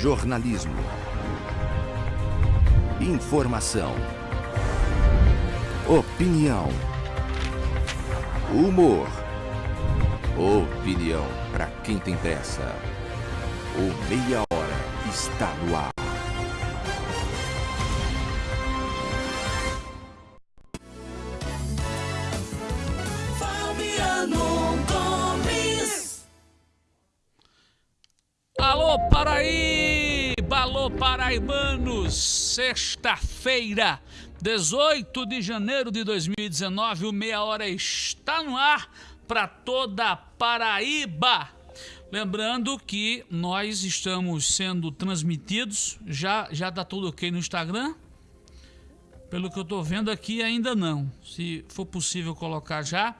Jornalismo. Informação. Opinião. Humor. Opinião para quem tem pressa. O Meia Hora está no ar. Sexta-feira, 18 de janeiro de 2019, o Meia Hora está no ar para toda a Paraíba. Lembrando que nós estamos sendo transmitidos, já já tá tudo ok no Instagram? Pelo que eu estou vendo aqui, ainda não. Se for possível colocar já.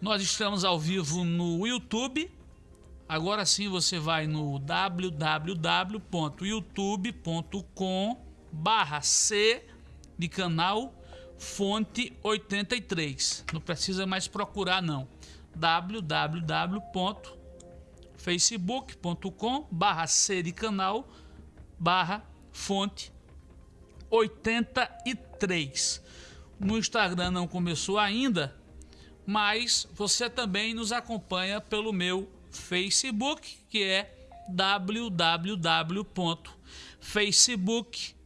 Nós estamos ao vivo no YouTube. Agora sim você vai no www.youtube.com barra C de canal Fonte 83. Não precisa mais procurar não. www.facebook.com barra C de canal barra Fonte 83. No Instagram não começou ainda, mas você também nos acompanha pelo meu Facebook, que é www.facebook.com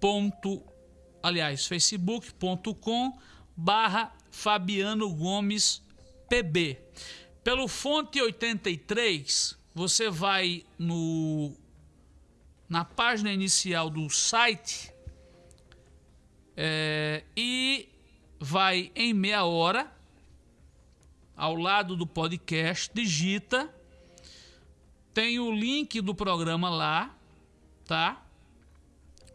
ponto, aliás, facebook.com barra Fabiano Gomes PB. Pelo Fonte 83, você vai no na página inicial do site é, e vai em meia hora ao lado do podcast, digita, tem o link do programa lá, tá?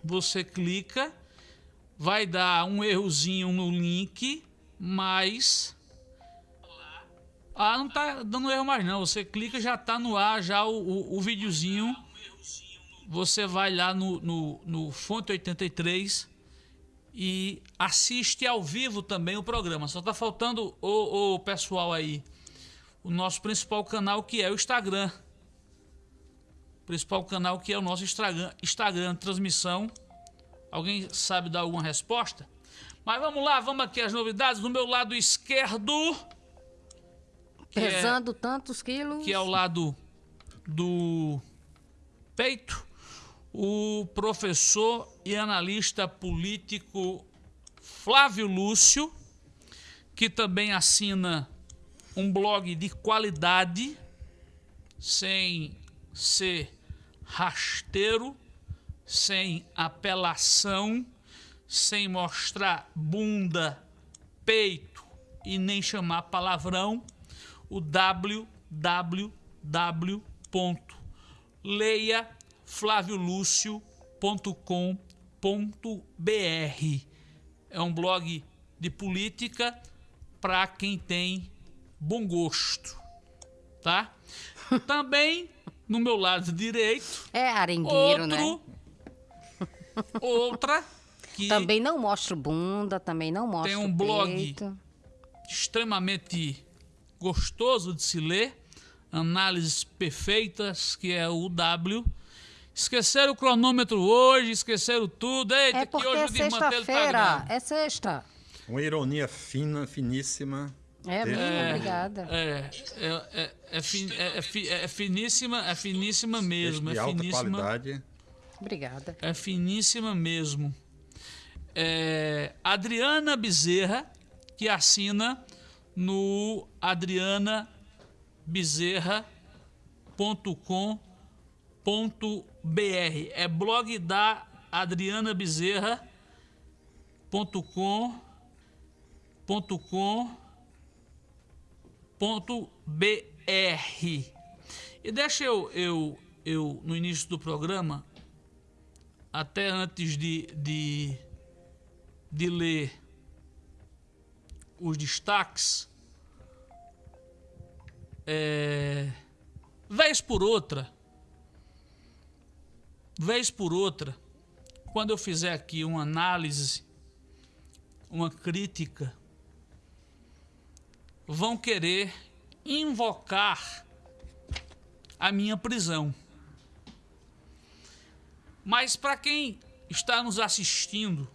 Você clica, vai dar um errozinho no link, mas ah, não tá dando erro mais não. Você clica já tá no ar já o, o, o videozinho você vai lá no, no, no Fonte 83 e assiste ao vivo também o programa. Só tá faltando o, o pessoal aí. O nosso principal canal que é o Instagram. Principal canal que é o nosso Instagram, Instagram transmissão. Alguém sabe dar alguma resposta? Mas vamos lá, vamos aqui as novidades. Do meu lado esquerdo. que é- Pesando tantos quilos. que é ao lado do peito, o professor e analista político Flávio Lúcio, que também assina um blog de qualidade, sem ser rasteiro, sem apelação, sem mostrar bunda, peito e nem chamar palavrão, o www.leiaflaviolucio.com.br. É um blog de política para quem tem bom gosto, tá? Também no meu lado direito, É arengueiro, outro, né? outra que Também não mostra bunda, também não mostra Tem um blog. peito. extremamente gostoso de se ler, análises perfeitas, que é o W. Esqueceram o cronômetro hoje, esqueceram tudo. Eita, É que porque hoje é tá sexta-feira. grande. É sexta. Uma ironia fina, finíssima. É, Tem- muito obrigada. É, é, é, é, fin- é- é fi- é finíssima, é finíssima mesmo, de é alta finíssima. qualidade. Obrigada. É finíssima mesmo. É, Adriana Bezerra, que assina no adrianabezerra.com.br. É blog da Adriana Bezerra.com.br. E deixa eu, eu, eu, no início do programa, até antes de, de, de ler os destaques, é, vez por outra, vez por outra, quando eu fizer aqui uma análise, uma crítica vão querer invocar a minha prisão. Mas para quem está nos assistindo,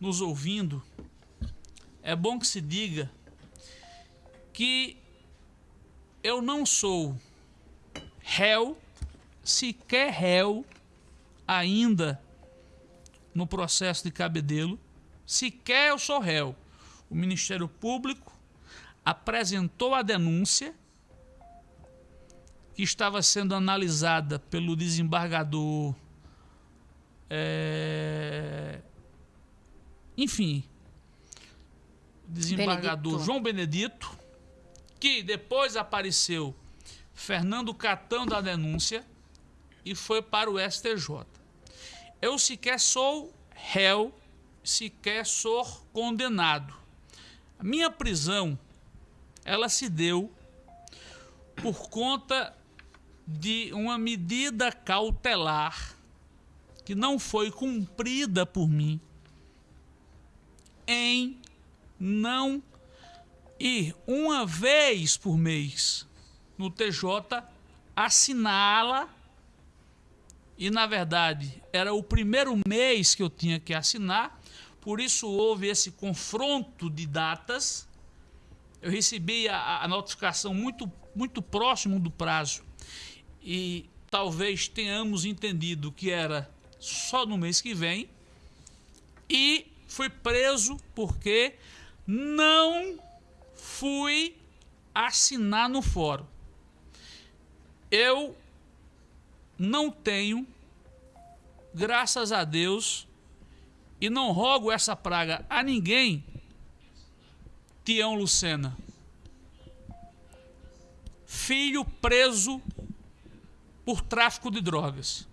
nos ouvindo, é bom que se diga que eu não sou réu, sequer réu, ainda no processo de cabedelo, sequer eu sou réu. O Ministério Público apresentou a denúncia que estava sendo analisada pelo desembargador. É, enfim, desembargador Benedito. João Benedito, que depois apareceu Fernando Catão da denúncia e foi para o STJ. Eu sequer sou réu, sequer sou condenado. A minha prisão, ela se deu por conta de uma medida cautelar que não foi cumprida por mim em não ir uma vez por mês no TJ assiná-la e na verdade era o primeiro mês que eu tinha que assinar, por isso houve esse confronto de datas. Eu recebi a, a notificação muito, muito próximo do prazo e talvez tenhamos entendido que era só no mês que vem e fui preso porque não fui assinar no fórum. Eu não tenho, graças a Deus, e não rogo essa praga a ninguém, Tião Lucena. Filho preso por tráfico de drogas.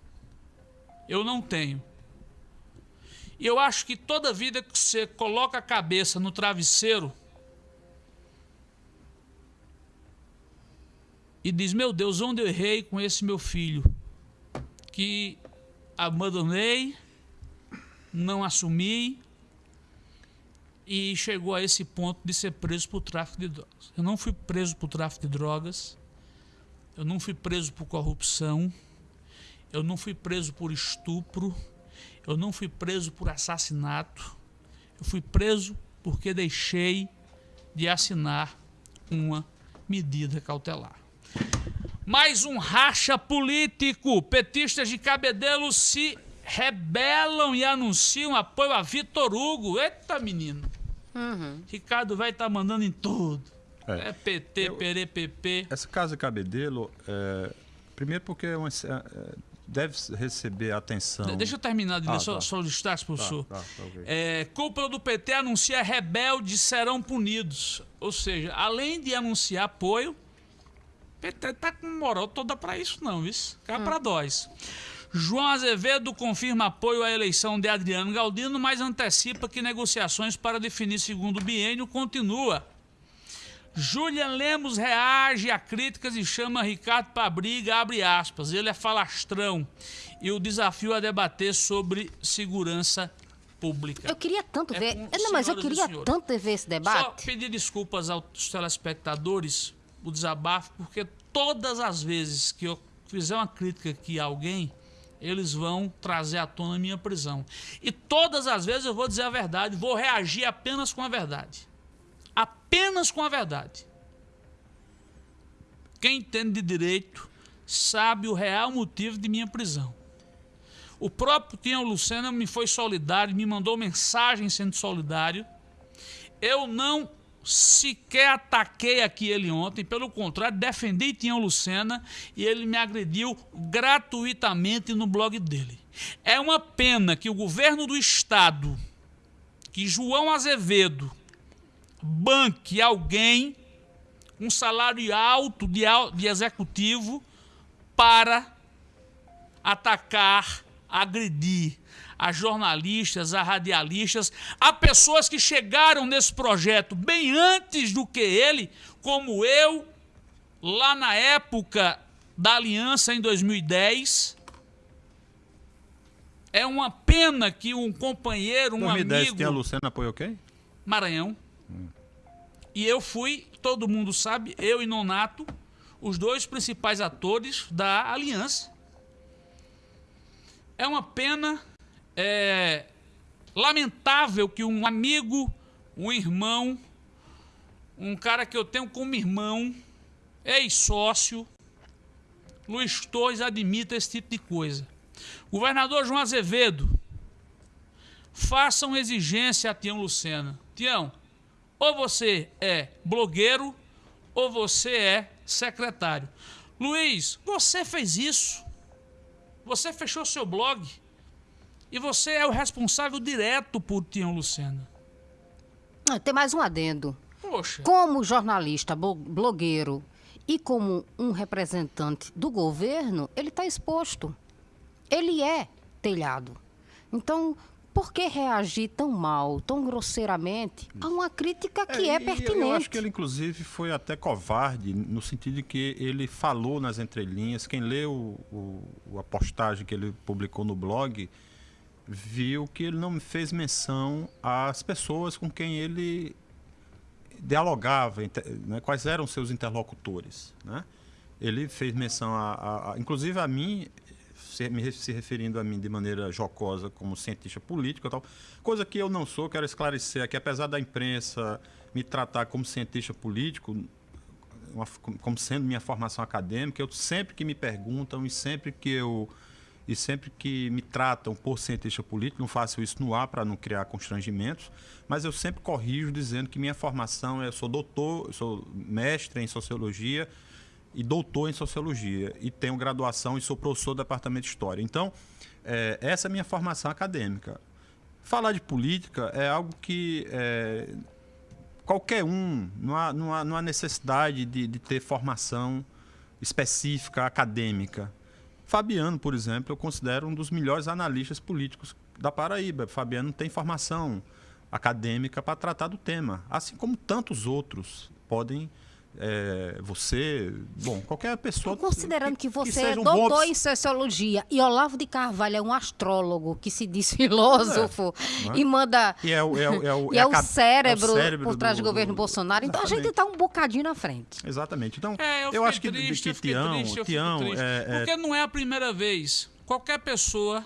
Eu não tenho. E eu acho que toda vida que você coloca a cabeça no travesseiro e diz: Meu Deus, onde eu errei com esse meu filho? Que abandonei, não assumi e chegou a esse ponto de ser preso por tráfico de drogas. Eu não fui preso por tráfico de drogas, eu não fui preso por corrupção, eu não fui preso por estupro, eu não fui preso por assassinato, eu fui preso porque deixei de assinar uma medida cautelar. Mais um racha político. Petistas de Cabedelo se rebelam e anunciam apoio a Vitor Hugo. Eita, menino. Uhum. Ricardo vai estar tá mandando em tudo. É, é PT, eu, PRPP. Essa casa Cabedelo, é, primeiro porque é uma, é, deve receber atenção. Deixa eu terminar de ah, só, tá. só o destaque, professor. Tá, tá, tá, okay. é, cúpula do PT anuncia rebeldes serão punidos. Ou seja, além de anunciar apoio, o PT tá com moral toda para isso, não, isso. Cá hum. para nós. João Azevedo confirma apoio à eleição de Adriano Galdino, mas antecipa que negociações para definir segundo biênio continua. Julian Lemos reage a críticas e chama Ricardo para briga, abre aspas. Ele é falastrão e o desafio a debater sobre segurança pública. Eu queria tanto é ver. Não, mas eu queria tanto ver esse debate. Só pedir desculpas aos telespectadores, o desabafo, porque todas as vezes que eu fizer uma crítica aqui a alguém, eles vão trazer à tona a minha prisão. E todas as vezes eu vou dizer a verdade, vou reagir apenas com a verdade apenas com a verdade. Quem entende de direito sabe o real motivo de minha prisão. O próprio Tião Lucena me foi solidário, me mandou mensagem sendo solidário. Eu não sequer ataquei aqui ele ontem, pelo contrário, defendi Tião Lucena e ele me agrediu gratuitamente no blog dele. É uma pena que o governo do estado, que João Azevedo, banque alguém um salário alto de, de executivo para atacar, agredir a jornalistas, a radialistas, a pessoas que chegaram nesse projeto bem antes do que ele, como eu, lá na época da aliança em 2010. É uma pena que um companheiro, um 2010 amigo. 2010 tem a Luciana apoiou quem? Maranhão. E eu fui, todo mundo sabe, eu e Nonato, os dois principais atores da aliança. É uma pena é, lamentável que um amigo, um irmão, um cara que eu tenho como irmão, ex-sócio, Luiz Torres admita esse tipo de coisa. Governador João Azevedo, faça uma exigência a Tião Lucena. Tião, ou você é blogueiro ou você é secretário. Luiz, você fez isso. Você fechou seu blog. E você é o responsável direto por Tião Lucena. Ah, Tem mais um adendo. Poxa. Como jornalista, blogueiro e como um representante do governo, ele está exposto. Ele é telhado. Então, por que reagir tão mal, tão grosseiramente a uma crítica que é, e pertinente? Eu acho que ele, inclusive, foi até covarde, no sentido de que ele falou nas entrelinhas. Quem leu o, o- a postagem que ele publicou no blog viu que ele não fez menção às pessoas com quem ele dialogava, né, quais eram seus interlocutores. Né? Ele fez menção, a, a- a- inclusive a mim, se, me se referindo a mim de maneira jocosa como cientista político tal, coisa que eu não sou, quero esclarecer aqui, apesar da imprensa me tratar como cientista político, uma- como sendo minha formação acadêmica, eu sempre que me perguntam e sempre que eu e sempre que me tratam por cientista político, não faço isso no ar para não criar constrangimentos, mas eu sempre corrijo dizendo que minha formação é, eu sou doutor, eu sou mestre em sociologia e doutor em sociologia e tenho graduação e sou professor do departamento de história. Então, é, essa é a minha formação acadêmica. Falar de política é algo que é, qualquer um, não há, não há, não há necessidade de, de ter formação específica, acadêmica. Fabiano, por exemplo, eu considero um dos melhores analistas políticos da Paraíba. Fabiano tem formação acadêmica para tratar do tema, assim como tantos outros podem. É, você, bom, qualquer pessoa. Considerando que, você é seja um bom doutor obs- em sociologia e Olavo de Carvalho é um astrólogo que se diz filósofo não é? e manda. E é o, é é E é, cérebro, é por trás do, do- governo do- Bolsonaro. Então a gente está um bocadinho na frente. Exatamente. Então, É, eu, eu, acho que, triste, que Tião, triste, eu fico Tião triste. é, é- Porque não é a primeira vez. Qualquer pessoa,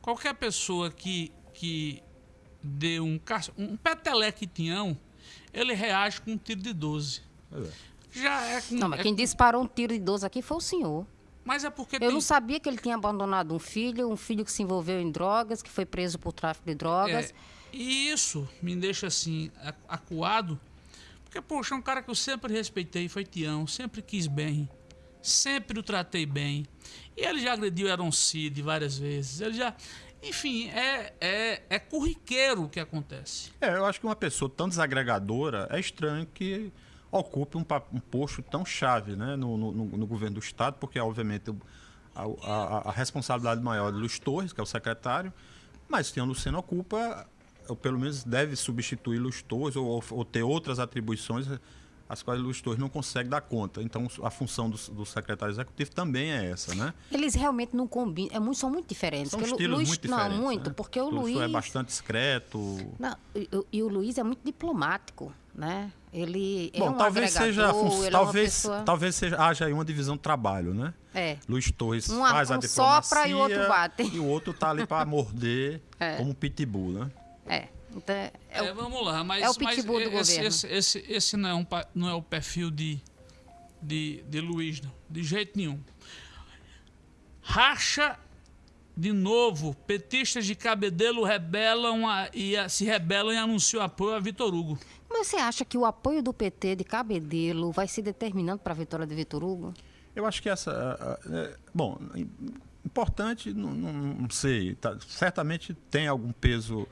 qualquer pessoa que, que dê um, um peteleque Tião, ele reage com um tiro de 12. Já é com... Não, mas é quem com- disparou um tiro de 12 aqui foi o senhor. Mas é porque Eu tem... não sabia que ele tinha abandonado um filho, um filho que se envolveu em drogas, que foi preso por tráfico de drogas. É, e isso me deixa assim, acuado, porque, poxa, é um cara que eu sempre respeitei, foi Tião, sempre quis bem, sempre o tratei bem. E ele já agrediu Aaron Cid várias vezes, ele já. Enfim, é, é, é corriqueiro o que acontece. É, eu acho que uma pessoa tão desagregadora é estranho que ocupe um, um posto tão chave né, no, no- no- no governo do Estado, porque, obviamente, o- a, a- a responsabilidade maior é de Luiz Torres, que é o secretário, mas Tião Luceno ocupa, ou pelo menos deve substituir Luiz Torres, ou- ou ter outras atribuições as quais Luiz Torres não consegue dar conta. Então, a função do, do secretário executivo também é essa, né? Eles realmente não combinam, é muito, são muito diferentes. São estilos Luiz, muito não, diferentes. muito, né? porque o Luiz Luiz. é bastante discreto. Não, e, o- e o Luiz é muito diplomático, né? Ele é Bom, um talvez seja, a é talvez, pessoa- talvez seja, haja aí uma divisão de trabalho, né? É. Luiz Torres Uma- faz a um diplomacia sopra e o outro bate. e o outro tá ali para morder É. como pitbull, né? É. Então, é, É, o- vamos lá, mas, é o mas pitbull do esse, governo. esse, esse, esse não, é um, não é o perfil de, de, de Luiz, não. De jeito nenhum. Racha de novo. Petistas de Cabedelo rebelam a- e a- se rebelam e anunciam apoio a Vitor Hugo. Mas você acha que o apoio do PT de Cabedelo vai ser determinante para a vitória de Vitor Hugo? Eu acho que essa. é, bom, im- importante, não, não- não sei. tá- certamente tem algum peso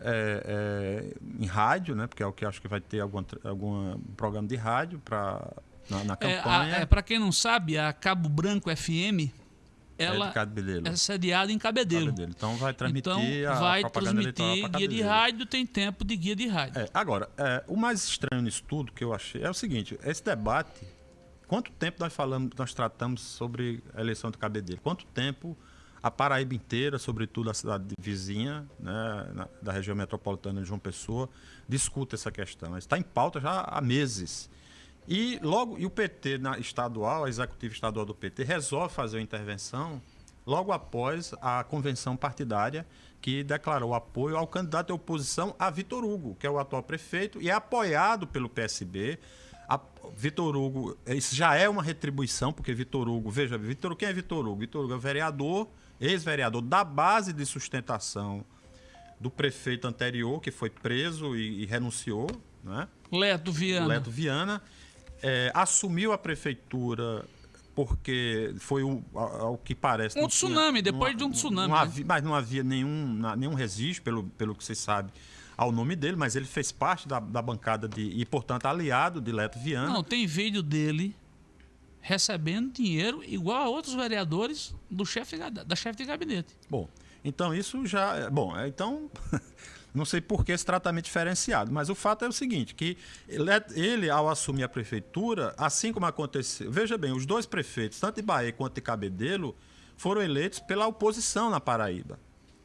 é, é, em rádio, né? Porque é o que acho que vai ter algum, algum programa de rádio pra, na, na É, campanha. é, Para quem não sabe, a Cabo Branco FM, é ela de Cabedelo. é sediada em Cabedelo. Cabedelo. Então vai transmitir Então, a vai transmitir guia de rádio, tem tempo de guia de rádio. É, agora, é, o mais estranho nisso tudo que eu achei é o seguinte: esse debate, quanto tempo nós falamos, nós tratamos sobre a eleição do Cabedelo? Quanto tempo A Paraíba inteira, sobretudo a cidade vizinha, né, da região metropolitana de João Pessoa, discute essa questão. Está em pauta já há meses. E logo e o PT na estadual, a executiva estadual do PT, resolve fazer uma intervenção logo após a convenção partidária que declarou apoio ao candidato de oposição a Vitor Hugo, que é o atual prefeito e é apoiado pelo PSB. A, Vitor Hugo, isso já é uma retribuição, porque Vitor Hugo, veja, Vitor, quem é Vitor Hugo? Vitor Hugo é vereador, ex-vereador da base de sustentação do prefeito anterior, que foi preso e, e renunciou, né? Leto Viana. Leto Viana. É, assumiu a prefeitura porque foi o, ao que parece. Um tsunami, tinha, depois de um tsunami. Não né? mas não havia nenhum, nenhum registro, pelo, pelo que você sabe, ao nome dele, mas ele fez parte da, da bancada de, e, portanto, aliado de Leto Viana. Não, tem vídeo dele recebendo dinheiro igual a outros vereadores do chefe da chefe de gabinete. Bom, então isso já. É, bom, é, então. Não sei por que esse tratamento diferenciado, mas o fato é o seguinte, que ele, ele, ao assumir a prefeitura, assim como aconteceu... Veja bem, os dois prefeitos, tanto de Bahia quanto de Cabedelo, foram eleitos pela oposição na Paraíba.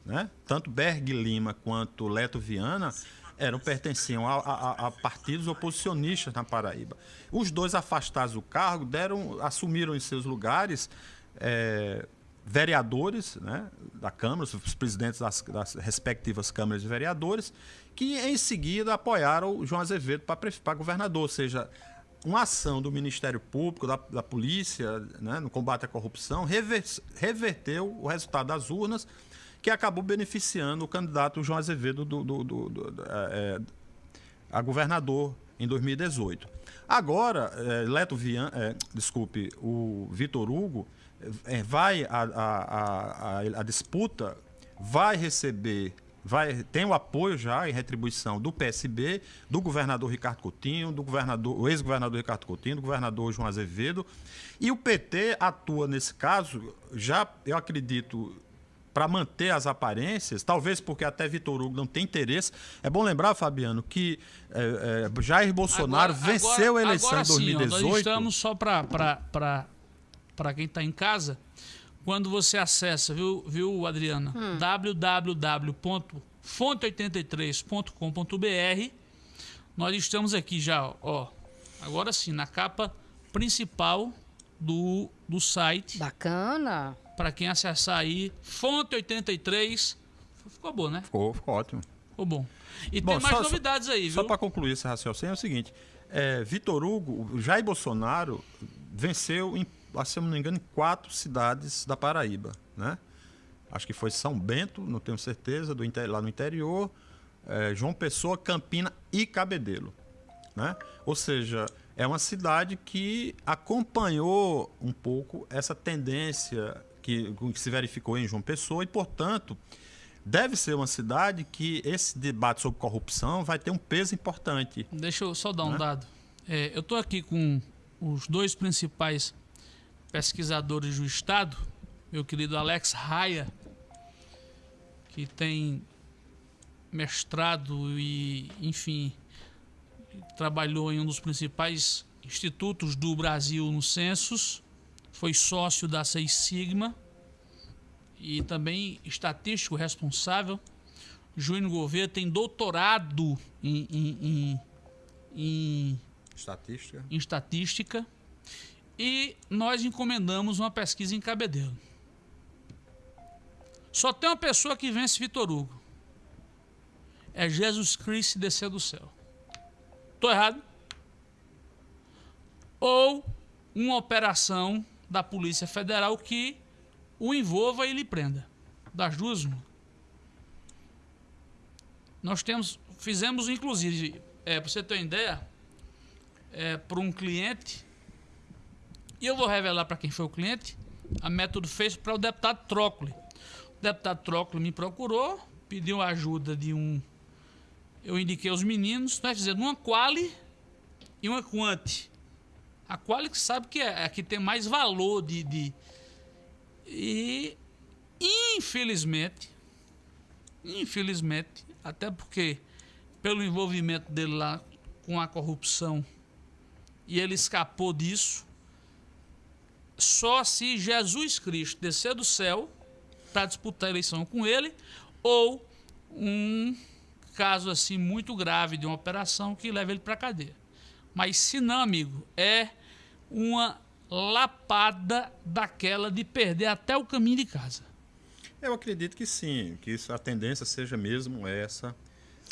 Né? Tanto Berg Lima quanto Leto Viana eram pertenciam a, a, a, partidos oposicionistas na Paraíba. Os dois afastados do cargo deram, assumiram em seus lugares é, vereadores né, da Câmara, os presidentes das, das, respectivas câmaras de vereadores, que em seguida apoiaram o João Azevedo para governador, ou seja, uma ação do Ministério Público, da, da polícia, né, no combate à corrupção, rever, reverteu o resultado das urnas, que acabou beneficiando o candidato João Azevedo do, do, do, do é, a governador em 2018. Agora, é, Leto Vian, é, desculpe, o Vitor Hugo é, vai a, a, a, a, disputa vai receber vai tem o apoio já em retribuição do PSB, do governador Ricardo Coutinho, do governador, ex-governador Ricardo Coutinho, do governador João Azevedo, e o PT atua nesse caso já, eu acredito, para manter as aparências, talvez porque até Vitor Hugo não tem interesse. É bom lembrar, Fabiano, que é, é, Jair Bolsonaro agora, venceu agora, a eleição em 2018. Sim, nós estamos só para para quem está em casa, quando você acessa, viu, viu Adriana? Hum. www.fonte83.com.br. Nós estamos aqui já, ó. Agora sim, na capa principal do, do site. Bacana. Para quem acessar aí, Fonte 83. Ficou bom, né? Ficou, ficou ótimo. Ficou bom. E bom, tem mais só, novidades aí, viu? Só para concluir esse raciocínio é o seguinte: é, Vitor Hugo, Jair Bolsonaro venceu em se eu não me engano, em quatro cidades da Paraíba, né? Acho que foi São Bento, não tenho certeza, do lá no interior, é, João Pessoa, Campina e Cabedelo, né? Ou seja, é uma cidade que acompanhou um pouco essa tendência que, que se verificou em João Pessoa e, portanto, deve ser uma cidade que esse debate sobre corrupção vai ter um peso importante. Deixa eu só dar um né? dado. É, eu estou aqui com os dois principais pesquisadores do Estado, meu querido Alex Raia, que tem mestrado e, enfim, trabalhou em um dos principais institutos do Brasil no Census, foi sócio da Seis Sigma e também estatístico responsável. Júnior Gouveia tem doutorado em, em, em, em estatística. Em estatística e nós encomendamos uma pesquisa em Cabedelo. Só tem uma pessoa que vence Vitor Hugo. É Jesus Cristo descer do céu. Estou errado? Ou uma operação da Polícia Federal que o envolva e lhe prenda. Das duas, uma. Nós temos, fizemos inclusive, é, para você ter uma ideia, é, para um cliente e eu vou revelar para quem foi o cliente. A método fez para o deputado Trócoli. O deputado Trócoli me procurou, pediu ajuda de um. Eu indiquei os meninos, nós fizemos uma quali e uma quanti. A quali que sabe que é a que tem mais valor de, de. E infelizmente, infelizmente, até porque pelo envolvimento dele lá com a corrupção e ele escapou disso, só se Jesus Cristo descer do céu para disputar a eleição com ele, ou um caso assim muito grave de uma operação que leva ele para cadeia. Mas se não, amigo, é uma lapada daquela de perder até o caminho de casa. Eu acredito que sim, que isso, a tendência seja mesmo essa.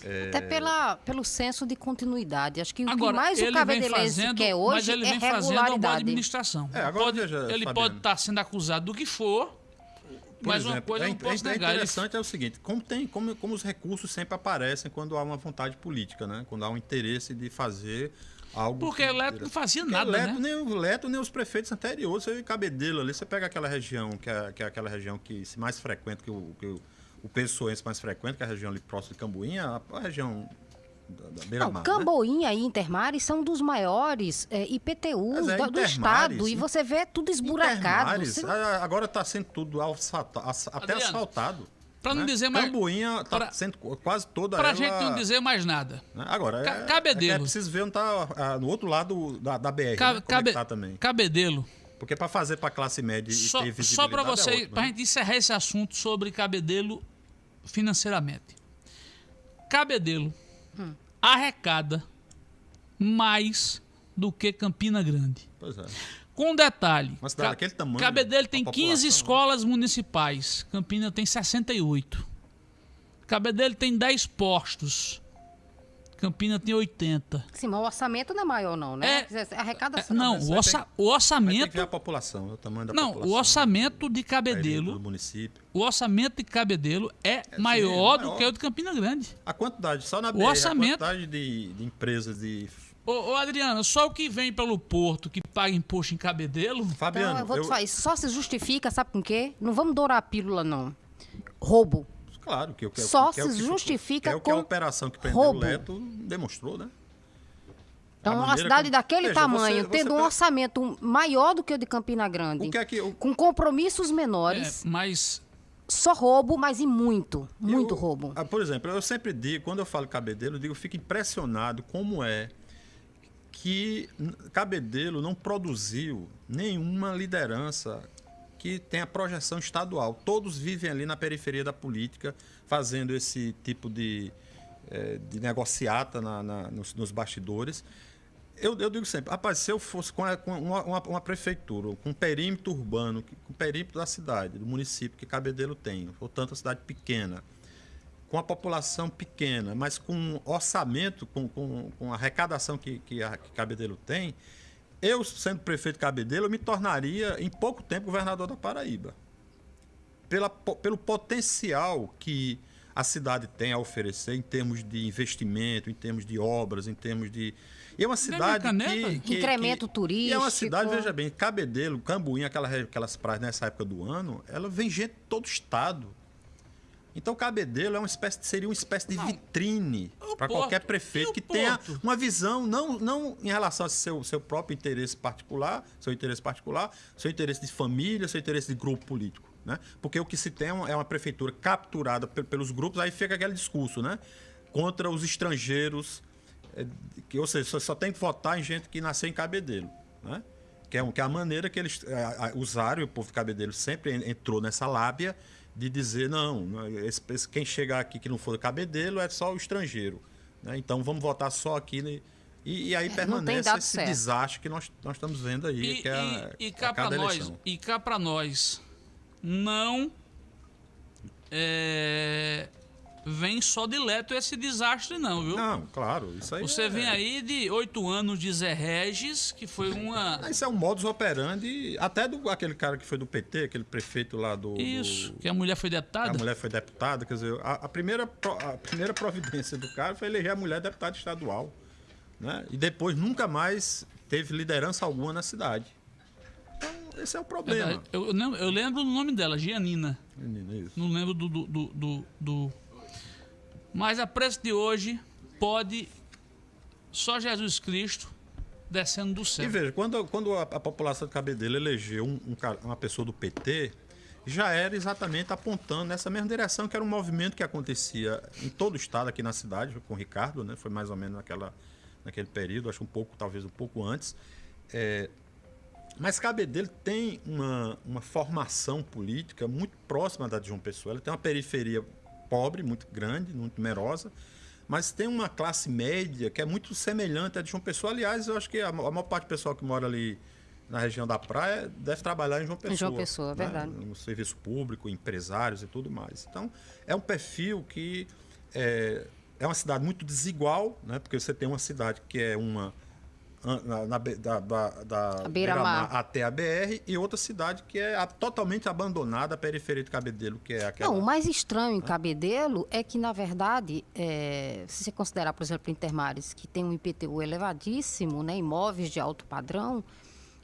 É... Até pela, pelo senso de continuidade. Acho que Agora, o que mais o ele cabedelense fazendo, quer mas hoje ele é vem fazendo uma boa regularidade. administração. É, agora pode, veja, ele Fabiano. pode estar sendo acusado do que for, Por mas uma exemplo, coisa é, eu não posso é negar. Ele interessante é o seguinte, como, tem, como, como os recursos sempre aparecem quando há uma vontade política, né? Quando há um interesse de fazer algo... Porque que- o Leto não fazia Porque nada, Leto, né? Nem o Leto, nem os prefeitos anteriores, você vê Cabedelo ali, você pega aquela região, que é, que é aquela região que se mais frequenta, que o, que o, o pessoense mais frequenta, que é a região ali próxima de Cambuinha, a, a região da, da Não, beira-mar, né? Camboinha e Intermares são dos maiores é, IPTUs Mas é, do, do estado. E você vê tudo esburacado. Intermares, Você- a- agora está sendo tudo asfalta- até Adriano, asfaltado. Pra não né? dizer mais- Cambuinha está pra- sendo qu- quase toda Pra ela... gente não dizer mais nada. né? Agora, Ca- é, Cabedelo. é, é preciso ver onde está no outro lado da, da BR, Ca- né? É cabe- tá também. Cabedelo. Porque para fazer para classe média e Só, ter visibilidade só para é você, outro, para né? gente encerrar esse assunto sobre Cabedelo financeiramente. Cabedelo Hum. arrecada mais do que Campina Grande. Pois é. Com um detalhe, Uma cidade daquele tamanho, Cabedelo tem a 15 população, né? escolas municipais, Campina tem 68. Cabedelo tem 10 postos, Campina tem 80. Sim, mas o orçamento não é maior, não, né? É- A arrecadação. Não, mas o, orça- tem- o Aí tem que orçamento... ver a população, o tamanho da Não, população. o orçamento de período Cabedelo do município. O orçamento de Cabedelo é, maior do maior. que o de Campina Grande. A quantidade, só na BR, orçamento- a quantidade de, de empresas de... Ô, ô Adriano, só o que vem pelo porto que paga imposto em Cabedelo. Fabiano, Então, eu vou te eu- falar, isso só se justifica, sabe com quê? Não vamos dourar a pílula, não. Roubo. Claro, que, eu quero Só que é se que- justifica que é o que a com operação que prendeu roubo. o Leto demonstrou, né? Então, uma cidade como- daquele Veja, tamanho, você- você tendo um orçamento maior do que o de Campina Grande, O que é que... o- com compromissos É, menores, mas só roubo, mas e muito, muito Eu- roubo. ah, Por exemplo, eu sempre digo, quando eu falo Cabedelo, eu digo, eu fico impressionado como é que Cabedelo não produziu nenhuma liderança que tenha projeção estadual. Todos vivem ali na periferia da política, fazendo esse tipo de, eh, de negociata na- na- nos, nos bastidores. Eu, eu digo sempre, rapaz, se eu fosse com, a- uma, uma- uma prefeitura, com um perímetro urbano, com o perímetro da cidade, do município que Cabedelo tem, portanto, uma cidade pequena, com a população pequena, mas com um orçamento, com, com, com a arrecadação que, que, a, que Cabedelo tem, eu, sendo prefeito de Cabedelo, eu me tornaria, em pouco tempo, governador da Paraíba. Pela, pelo potencial que a cidade tem a oferecer em termos de investimento, em termos de obras, em termos de. E é uma cidade caneta? que, que- Incremento que- E é uma turístico. cidade, veja bem, Cabedelo, Cambuinha, aquela, aquelas praias nessa época do ano, ela vem gente de todo o estado. Então, Cabedelo é uma espécie, seria uma espécie de vitrine O para qualquer prefeito o que tenha uma visão, não, não em relação ao seu, seu próprio interesse particular, seu interesse particular, seu interesse de família, seu interesse de grupo político. Né? Porque o que se tem é uma- é prefeitura capturada pe- pelos grupos, aí fica aquele discurso, né? Contra os estrangeiros, é, que, ou seja, só, tem que votar em gente que nasceu em Cabedelo. Né? Que, é, que é a maneira que eles é, usaram, e o povo de Cabedelo sempre en- entrou nessa lábia de dizer, não, esse- esse- quem chegar aqui que não for Cabedelo é só o estrangeiro. né? Então vamos votar só aqui. né? E, e aí tem permanece esse certo. desastre que nós, nós estamos vendo aí, E, que é, a- e, e a cá para nós, eleição. e cá para nós, não é, vem só de Leto esse desastre não, viu? Não, claro, isso aí Você é- vem aí de oito anos de Zé Regis, que foi uma... Ah, Isso é um modus operandi, até do aquele cara que foi do PT, aquele prefeito lá do. Isso, do- que a mulher foi A deputada. mulher foi deputada, quer dizer, a, a primeira, pro- a primeira providência do cara foi eleger a mulher deputada estadual. Né? E depois nunca mais teve liderança alguma na cidade. Então, esse é o problema. Eu, eu lembro- eu lembro do nome dela, Gianina. Menino, isso. Não lembro do, do, do- do- Mas a preço de hoje pode só Jesus Cristo descendo do E céu. veja, quando, quando a, a população de Cabedelo elegeu um- um uma pessoa do PT, já era exatamente apontando nessa mesma direção, que era um movimento que acontecia em todo o estado, aqui na cidade, com o Ricardo, né? Foi mais ou menos naquela, naquele período, acho um pouco, talvez um pouco antes. É, Mas Cabedelo tem uma, uma formação política muito próxima da de João Pessoa. Ela tem uma periferia pobre, muito grande, muito numerosa, mas tem uma classe média que é muito semelhante à de João Pessoa. Aliás, eu acho que a, a maior parte do pessoal que mora ali na região da praia deve trabalhar em João Pessoa. Em João Pessoa, né? verdade. No serviço público, empresários e tudo mais. Então, é um perfil que é, é uma cidade muito desigual, né? porque você tem uma cidade que é uma na, na, da, da, beira até a BR e outra cidade que é a, totalmente abandonada, a periferia de Cabedelo, que é aquela... Não, o mais estranho em Cabedelo é que, na verdade, é, se você considerar, por exemplo, Intermares, que tem um IPTU elevadíssimo, né, imóveis de alto padrão,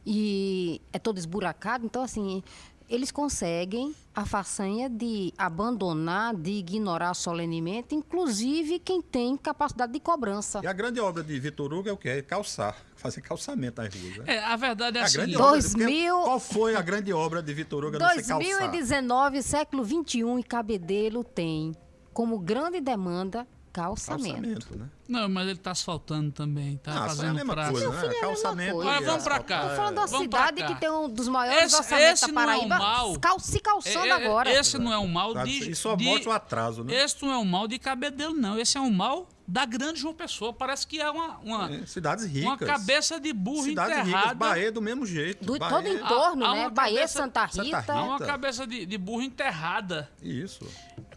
e é todo esburacado, então, assim, eles conseguem a façanha de abandonar, de ignorar solenemente, inclusive quem tem capacidade de cobrança. E a grande obra de Vitor Hugo é o quê? É calçar, fazer calçamento nas ruas. Né? É, a verdade é a assim. grande Dois obra, mil- Qual foi a grande obra de Vitor Hugo a não ser calçar? 2019, século XXI, e Cabedelo tem como grande demanda calçamento. Calçamento, né? Não, mas ele tá asfaltando também, tá Ah, isso é a fazendo mesma praça. coisa, né? é mesma Calçamento. coisa. Mas vamos pra cá. Tô falando da Vamos cidade que tem um dos maiores Esse- orçamentos esse da não é um Paraíba mal. cal- se calçando É, é, agora. Esse não é um mal de. E só mostra o atraso, né? Esse não é um mal de cabedelo, não. Esse é um mal da grande João Pessoa. Parece que é uma, uma, É, cidades ricas. uma cabeça de burro Cidades ricas. enterrada. Bahia do mesmo jeito. Do Bahia- todo o entorno, há né? uma Bahia, cabeça- Santa Santa Rita. Rita. É uma cabeça de, de burro enterrada. Isso.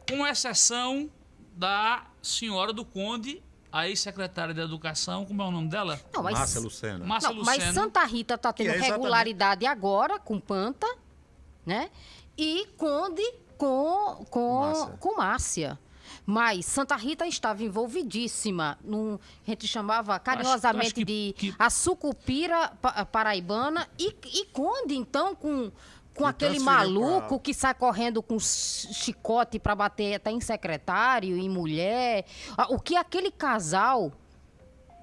Com exceção da senhora do Conde, a ex-secretária de Educação, como é o nome dela? Não, mas, Márcia Lucena. Márcia não, mas Lucena. Santa Rita está tendo é regularidade agora com Panta, né? E Conde com, com, Márcia. com Márcia. Mas Santa Rita estava envolvidíssima num, a gente chamava carinhosamente acho que- de que- a sucupira pa- paraibana e, e Conde, então, com, com E aquele maluco pra- que sai correndo com chi- chicote para bater até em secretário, em mulher. Ah, O que aquele casal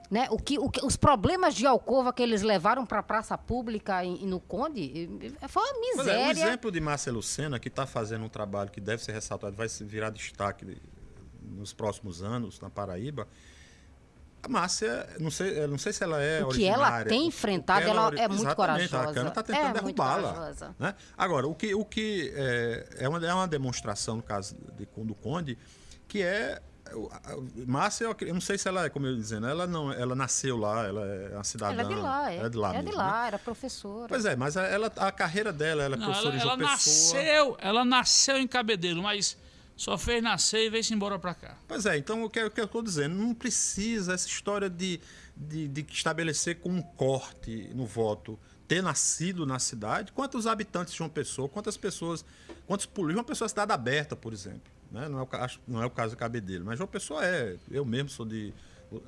né? O que, o que- os problemas de alcova que eles levaram para a praça pública e, e no Conde eh, foi uma Pois é, o miséria. exemplo de Márcia Lucena, que está fazendo um trabalho que deve ser ressaltado, vai virar destaque de- nos próximos anos na Paraíba. A Márcia, não sei, não sei se ela é O que ela tem enfrentado, ela ori- é muito corajosa. A Câmara está É tentando muito derrubá-la. corajosa. Né? Agora, o que, o que é, é, uma, é uma demonstração, no caso de, do Conde, que é. Márcia, eu não sei se ela é, como eu ia dizendo, ela não, ela nasceu lá, ela é uma cidadã. Ela é de lá, é. é de lá é de mesmo, lá, né? era professora. Pois é, mas a- ela, a carreira dela, ela é Não, professora ela, de ela João Pessoa. nasceu, ela nasceu em Cabedelo, mas só fez nascer e veio-se embora pra cá. Pois é, então o que, o que eu estou dizendo, não precisa essa história de, de, de estabelecer com um corte no voto ter nascido na cidade. Quantos habitantes de João Pessoa, quantas pessoas, quantos políticos, uma pessoa é cidade aberta, por exemplo. Né? Não, é o, acho- não é o caso do Cabedelo, mas João Pessoa é. Eu mesmo sou de.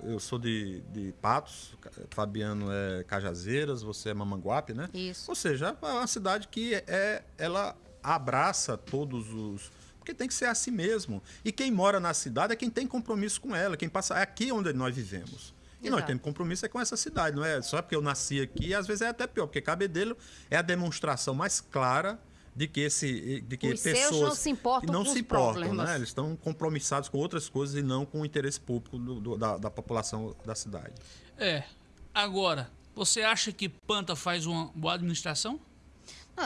Eu sou de, de Patos, Fabiano é Cajazeiras, você é Mamanguape, né? Isso. Ou seja, é uma cidade que é, ela abraça todos os. Porque tem que ser assim mesmo. E quem mora na cidade é quem tem compromisso com ela, quem passa. É aqui onde nós vivemos. E nós Exato. temos compromisso é com essa cidade, não é só porque eu nasci aqui, às vezes é até pior, porque Cabedelo é a demonstração mais clara de que esse de que Os seus pessoas não se importam não com se os importam, né? Eles estão compromissados com outras coisas e não com o interesse público do- do- da, da população da cidade. É. Agora, você acha que Panta faz uma boa administração?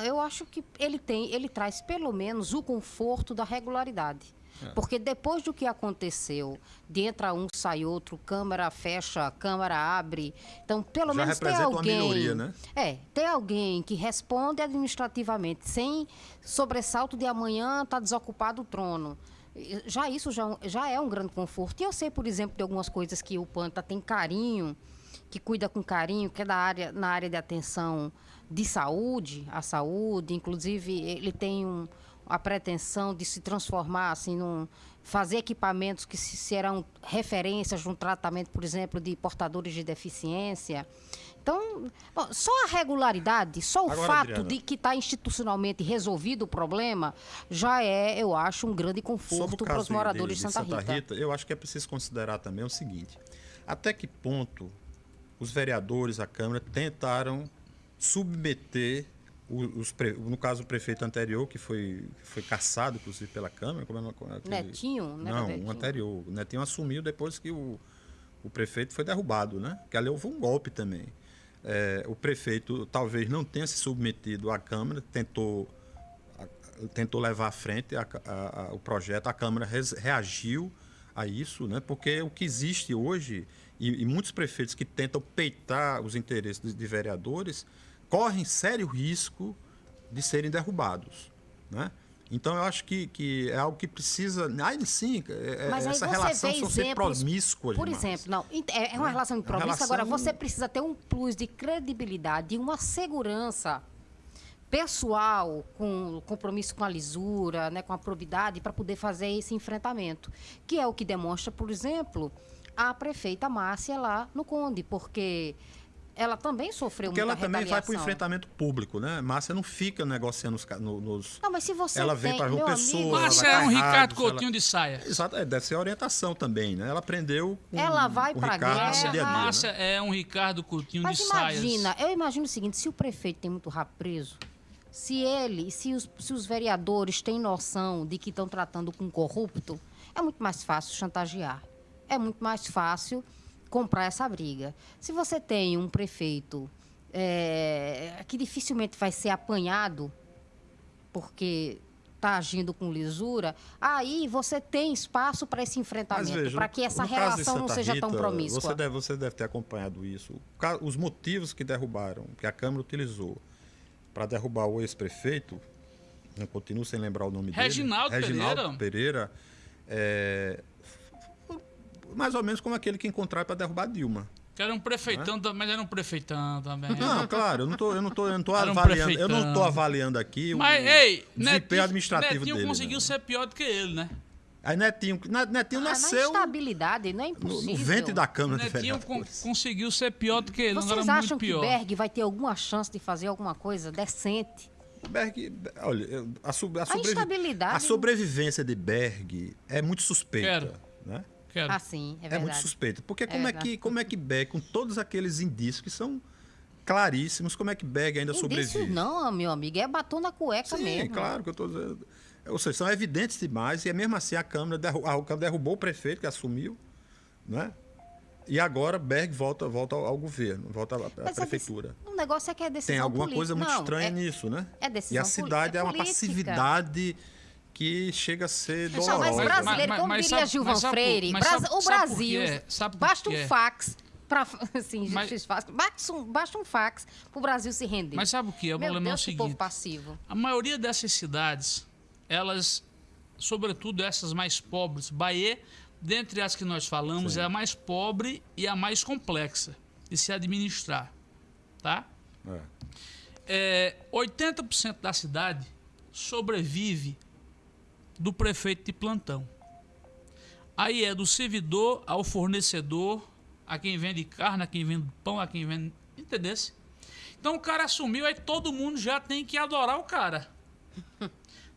Eu acho que ele tem, ele traz pelo menos o conforto da regularidade. É. Porque depois do que aconteceu, de entra um, sai outro, câmara fecha, câmara abre. Então, pelo Já menos tem uma alguém. melhoria, né? É, tem alguém que responde administrativamente, sem sobressalto de amanhã está desocupado o trono. Já isso já, já é um grande conforto. E eu sei, por exemplo, de algumas coisas que o Panta tem carinho, que cuida com carinho, que é da área, na área de atenção de saúde, a saúde, inclusive ele tem um, a pretensão de se transformar assim num fazer equipamentos que se- serão referências no tratamento, por exemplo, de portadores de deficiência. Então, bom, só a regularidade, só o Agora, fato Adriana. de que está institucionalmente resolvido o problema, já é, eu acho, um grande conforto para os moradores de, de, Santa, Rita. eu acho que é preciso considerar também o seguinte: até que ponto os vereadores, a Câmara, tentaram submeter os, no caso o prefeito anterior, que foi, que foi caçado, inclusive, pela Câmara. Como é aquele- Netinho, né, Não, Netinho? o anterior. O Netinho assumiu depois que o, o prefeito foi derrubado, né? Que ali houve um golpe também. É, o prefeito talvez não tenha se submetido à Câmara, tentou, a- tentou levar à frente a- a- o projeto, a Câmara res- reagiu a isso, né? porque o que existe hoje, e, e muitos prefeitos que tentam peitar os interesses de, de vereadores, correm sério risco de serem derrubados. Né? Então, eu acho que, que é algo que precisa. Aí sim, é- é- Mas aí essa relação ser exemplos, promíscuas Por demais. exemplo, não, é é uma Né? relação de É promíscua, agora relação- você precisa ter um plus de credibilidade e uma segurança pessoal, com compromisso com a lisura, né, com a probidade, para poder fazer esse enfrentamento. Que é o que demonstra, por exemplo, a prefeita Márcia lá no Conde, porque ela também sofreu Porque muita ela também vai para o enfrentamento público, né? Márcia não fica negociando os, nos. Não, mas se você Ela vem pra João Pessoa, Márcia é um Ricardo rádios, Coutinho ela- de saia. Exato, é, deve ser a orientação também, né? Ela aprendeu com, Ela vai pra Ricardo guerra. a dia, né? Márcia é um Ricardo Coutinho Mas de saias. imagina, eu imagino o seguinte, se o prefeito tem muito rabo preso, se ele, se os, se os vereadores têm noção de que estão tratando com corrupto, é muito mais fácil chantagear. É muito mais fácil comprar essa briga. Se você tem um prefeito é, que dificilmente vai ser apanhado porque está agindo com lisura, aí você tem espaço para esse enfrentamento, para que essa relação não seja tão Rita, promíscua. Você deve, você deve ter acompanhado isso. Os motivos que derrubaram, que a Câmara utilizou para derrubar o ex-prefeito, não continuo sem lembrar o nome Reginaldo dele. Reginaldo Pereira. é, f- mais ou menos como aquele que encontraram para derrubar Dilma. Que era um prefeitão, também, mas era um prefeitão também. Não, claro, eu não tô, eu não tô, eu não tô Era um avaliando, eu não tô avaliando aqui o Mas, ei, desempenho Netinho, administrativo Netinho dele. conseguiu não. ser pior do que ele, né? Aí Netinho, Na- Netinho Ah, na nasceu instabilidade, não é no, impossível. no ventre da Câmara de Netinho con- conseguiu ser pior do que ele, não Vocês era acham muito que pior. Berg vai ter alguma chance de fazer alguma coisa decente? Berg, olha, a, sub- a, sobrevi- instabilidade- a sobrevivência de Berg é muito suspeita. Quero. Né? Quero. Assim, é É, verdade. muito suspeita. Porque como é, que, como é que Berg, com todos aqueles indícios que são claríssimos, como é que Berg ainda Indício sobrevive? não, meu amigo, é batom na cueca Sim, mesmo. claro que eu estou dizendo. Ou seja, são evidentes demais, e é mesmo assim a Câmara derru- a Câmara derrubou o prefeito que assumiu, né? E agora Berg volta, volta ao, ao governo, volta à, Mas é prefeitura. deci- O negócio é que é decisão Tem alguma política. coisa muito Não, estranha é- nisso, né? é e decisão a poli- cidade é é, uma política. passividade que chega a ser dolorosa. mas brasileiro, mas- como mas diria sabe- Gilvan sabe Freire, mas Bras- sabe- o Brasil, por basta um fax para assim, Mas- basta um, basta um fax para o Brasil se render. Mas sabe o que? O Meu problema é o Deus, que povo seguinte. passivo. A maioria dessas cidades, elas, sobretudo essas mais pobres, Bahia, dentre as que nós falamos, Sim. é a mais pobre e a mais complexa de se administrar, tá? É. É, 80% da cidade sobrevive do prefeito de plantão. Aí é do servidor ao fornecedor, a quem vende carne, a quem vende pão, a quem vende. Entendesse? Então o cara assumiu, aí todo mundo já tem que adorar o cara.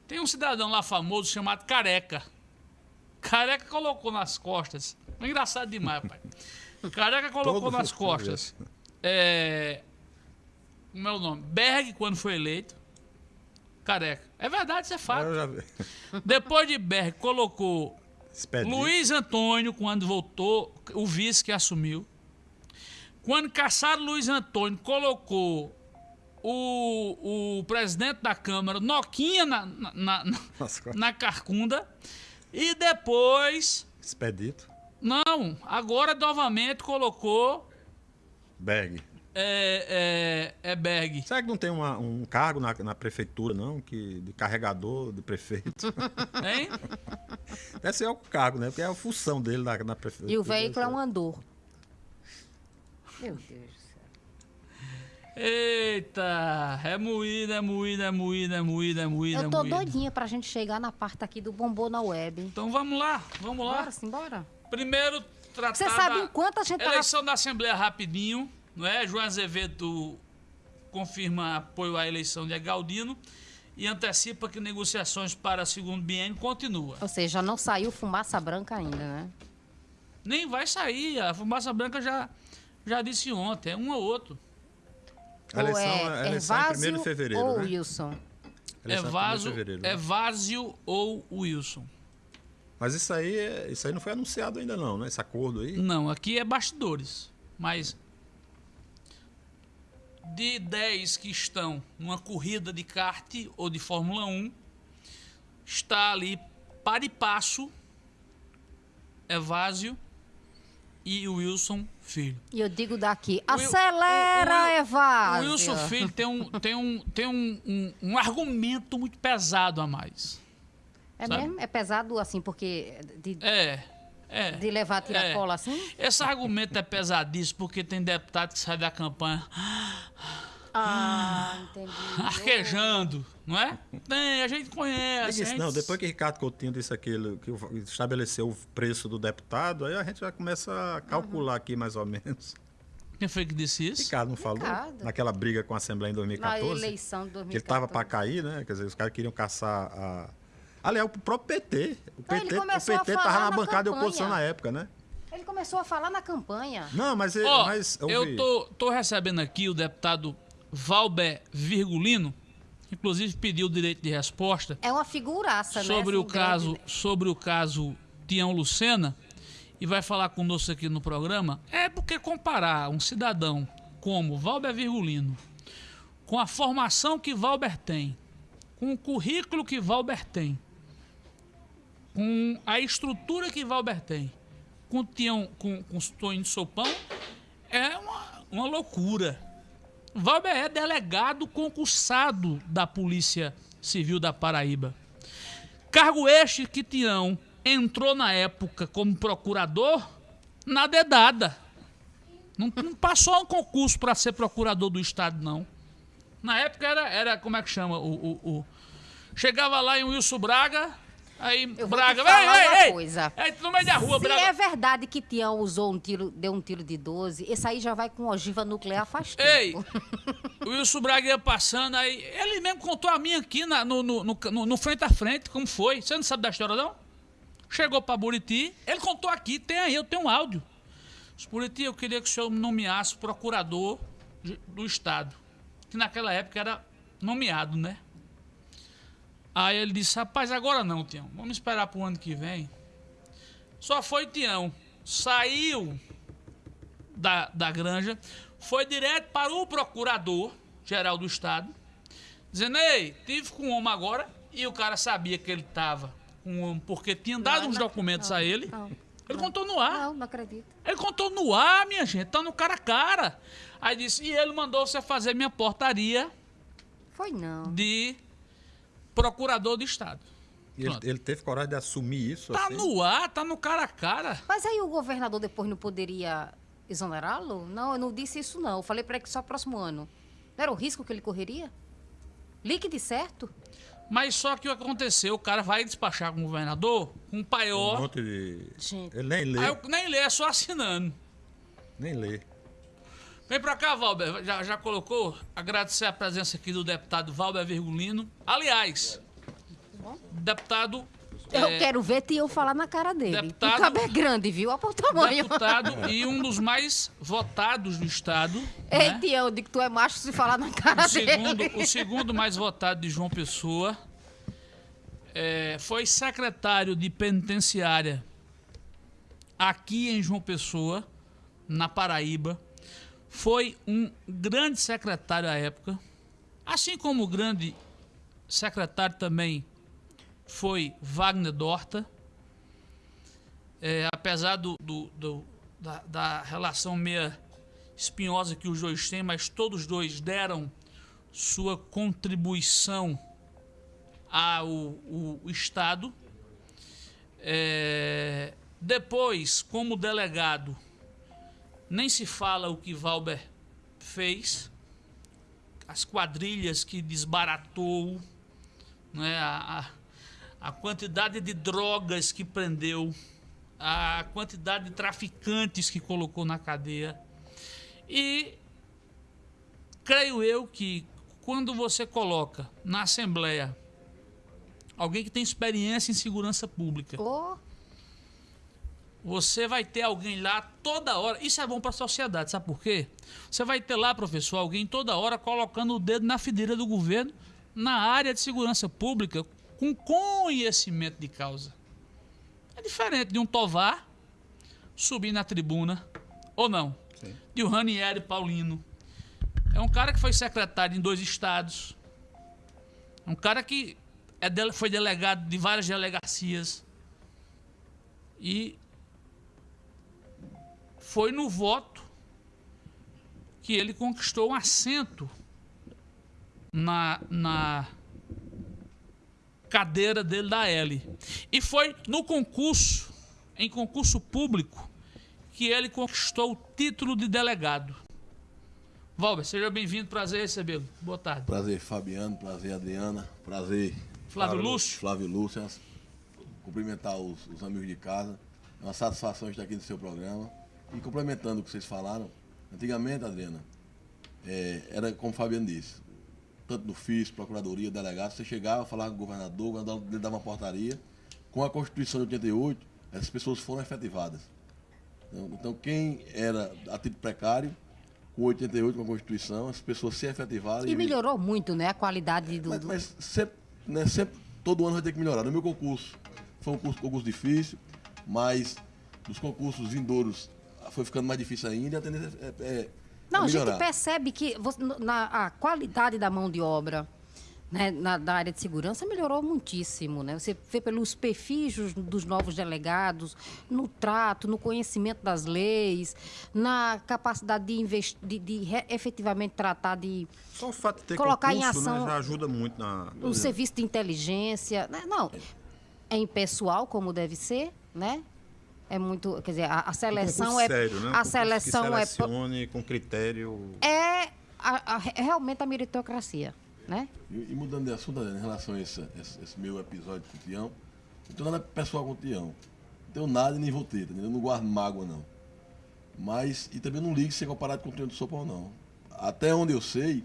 Tem um cidadão lá famoso chamado Careca. Careca colocou nas costas. É engraçado demais, pai. Careca colocou Todo nas costas. É, como é o nome? Berg, quando foi eleito. Careca. É verdade, isso é fato. Depois de Berg, colocou. Luiz Antônio, quando voltou, o vice que assumiu. Quando caçaram Luiz Antônio, colocou o, o presidente da Câmara, Noquinha, na, na, na, na carcunda. E depois, Expedito. não, agora novamente colocou Berg. É, é, é Berg. Será que não tem uma- um cargo na, na prefeitura, não? Que, de carregador de prefeito? Hein? Deve ser o cargo, né? Porque é a função dele na, na prefeitura. E o veículo é um andor. Meu Deus do céu. Eita, é moída, é moída, é moída, é moída, é moída. Eu é tô moída. doidinha pra gente chegar na parte aqui do bombom na web. Então vamos lá, vamos lá. Bora, simbora. Primeiro, tratar Você sabe o quanto a gente tava... eleição da Assembleia rapidinho, não é? João Azevedo confirma apoio à eleição de Galdino e antecipa que negociações para segundo biênio continuam. Ou seja, não saiu fumaça branca ainda, né? Nem vai sair, a fumaça branca já, já disse ontem, é um ou outro. A eleição, ou a é eleição é em 1 de fevereiro, ou né? Wilson? A É em 1º de Vásio, fevereiro, né? é Vásio ou Wilson. Mas isso aí, é- isso aí não foi anunciado ainda não, né? Esse acordo aí. Não, aqui é bastidores, mas de 10 que estão numa corrida de kart ou de Fórmula 1, está ali para e passo Evásio e o Wilson Filho. E eu digo daqui, O acelera, o- o- Evásio. O Wilson Filho tem um, tem um, tem um, um, um argumento muito pesado a mais. É sabe? mesmo? É pesado assim, porque de, É, é. de levar tiracola assim? Esse argumento é pesadíssimo porque tem deputado que sai da campanha Ah, entendi. arquejando, não é? Tem, a gente conhece. Diga isso, a gente- não, depois que Ricardo Coutinho disse aquilo, que estabeleceu o preço do deputado, aí a gente já começa a calcular aqui mais ou menos. Quem foi que disse isso? Ricardo não falou? Ricardo. Naquela briga com a Assembleia em Na 2014? eleição de que 2014. ele tava para cair, né? Quer dizer, os caras queriam caçar a. Aliás, o próprio PT. O Não, ele PT, o a falar tava na na bancada de oposição na época, né? Ele começou a falar na campanha. Não, mas, ele- Ó, mas eu vi. tô, tô recebendo aqui o deputado Valber Virgulino, que inclusive pediu o direito de resposta É uma figuraça, né? sobre o assim, caso, grande. sobre o caso Tião Lucena e vai falar conosco aqui no programa. É porque comparar um cidadão como Valber Virgulino com a formação que Valber tem, com o currículo que Valber tem, com a estrutura que Valber tem, com Tião, com, com o Toninho Sopão, é uma, uma loucura. Valber é delegado concursado da Polícia Civil da Paraíba. Cargo este que Tião entrou na época como procurador na dedada. Não, não passou um concurso para ser procurador do Estado, não. Na época era, era como é que chama? O, o, o- Chegava lá em Wilson Braga, aí Eu Braga, falar ei, ei, ei! coisa. Ei, no meio da rua, Se Braga. é verdade que Tião usou um tiro, deu um tiro de 12, esse aí já vai com ogiva nuclear faz. Ei, o Wilson Braga ia passando, aí ele mesmo contou a minha aqui na- no, no, no, no- frente a frente, como foi. Você não sabe da história, não? Chegou pra Buriti, ele contou aqui, tem aí, eu tenho um áudio. Buriti, eu queria que o senhor me nomeasse procurador do Estado. Que naquela época era nomeado, né? Aí ele disse, rapaz, agora não, Tião. Vamos esperar pro ano que vem. Só foi Tião. Saiu da, da granja, foi direto para o procurador-geral do Estado, dizendo, ei, tive com o homem agora, e o cara sabia que ele estava com o homem, porque tinha dado Não, uns não- documentos não, a ele. ele contou no ar. Não, não acredito. Ele contou no ar, minha gente, tá no cara a cara. Aí disse, e ele mandou você fazer minha portaria Foi não. de procurador do Estado. E ele, ele teve coragem de assumir isso Tá assim? no ar, tá no cara a cara. Mas aí o governador depois não poderia exonerá-lo? Não, eu não disse isso não. Eu falei para ele que só próximo ano. Não era o risco que ele correria? Líquido certo? Mas só que o que aconteceu, o cara vai despachar com o governador, com um paiol. Um monte de... Gente. Ele nem lê, Aí eu nem lê, é só assinando. nem lê. Vem pra cá, Valber. Já, já colocou? Agradecer a presença aqui do deputado Valber Virgulino. Aliás, deputado. Eu é, quero ver Tião falar na cara dele. deputado- O cabo é grande, viu? Olha o tamanho. Deputado e um dos mais votados do Estado. Ei, né? Tião, eu digo que tu é macho se falar na cara o, segundo, dele. o segundo mais votado de João Pessoa. é, foi secretário de penitenciária aqui em João Pessoa, na Paraíba. Foi um grande secretário à época. Assim como o grande secretário também foi Wagner Dorta. É, apesar do, do- do- da, da relação meia espinhosa que os dois têm, mas todos os dois deram sua contribuição ao Estado. É, depois, como delegado, nem se fala o que Valber fez, as quadrilhas que desbaratou, né, a, a, quantidade de drogas que prendeu, a quantidade de traficantes que colocou na cadeia. E creio eu que quando você coloca na Assembleia alguém que tem experiência em segurança pública, Ô, você vai ter alguém lá toda hora. Isso é bom para a sociedade, sabe por quê? Você vai ter lá, professor, alguém toda hora colocando o dedo na fideira do governo na área de segurança pública com conhecimento de causa. É diferente de um Tovar subir na tribuna, ou não? Sim. De um Ranieri Paulino É um cara que foi secretário em dois estados. Um cara que é dele- foi delegado de várias delegacias. E foi no voto que ele conquistou um assento na, na cadeira dele da L. E foi no concurso, em concurso público, que ele conquistou o título de delegado. Valber, seja bem-vindo, prazer recebê-lo. Boa tarde. Prazer, Fabiano. Prazer, Adriana. Prazer, Flávio Lúcio. Flávio Lúcio. Cumprimentar os, os amigos de casa. É uma satisfação estar aqui no seu programa. E complementando o que vocês falaram, antigamente, Adriana, é, era como o Fabiano disse, tanto no FIS, Procuradoria, Delegado, você chegava, falava com o governador, o governador lhe dava uma portaria. Com a Constituição de 88, essas pessoas foram efetivadas. Então, então, quem era a título precário, com 88, com a Constituição, as pessoas se efetivaram. E melhorou muito, né? A qualidade do. Mas, mas sempre, né, sempre, todo ano vai ter que melhorar. No meu concurso, foi um curso, concurso difícil, mas nos concursos vindouros foi ficando mais difícil ainda e a tendência é, é- é Não, a gente percebe que você- na, a qualidade da mão de obra né, na, da área de segurança melhorou muitíssimo. Né? Você vê pelos perfis dos- novos delegados, no trato, no conhecimento das leis, na capacidade de, invest, de, de re- efetivamente tratar de Só o fato de ter Colocar em concurso, ação né, já ajuda muito na. um serviço de inteligência. né? Não, é impessoal, como deve ser, né? É muito, quer dizer, a, a seleção concurso é sério, né? Um a seleção que é selecione com critério. é a- a- é realmente a meritocracia, né? E, e mudando de assunto, Adriana, em relação a esse, esse- esse meu episódio com o Tião, não tenho nada pessoal com o Tião. Não tenho nada e nem ter, entendeu? Eu não guardo mágoa, não. Mas, e também não ligo se é comparado com o Tião do Sopão, não. Até onde eu sei,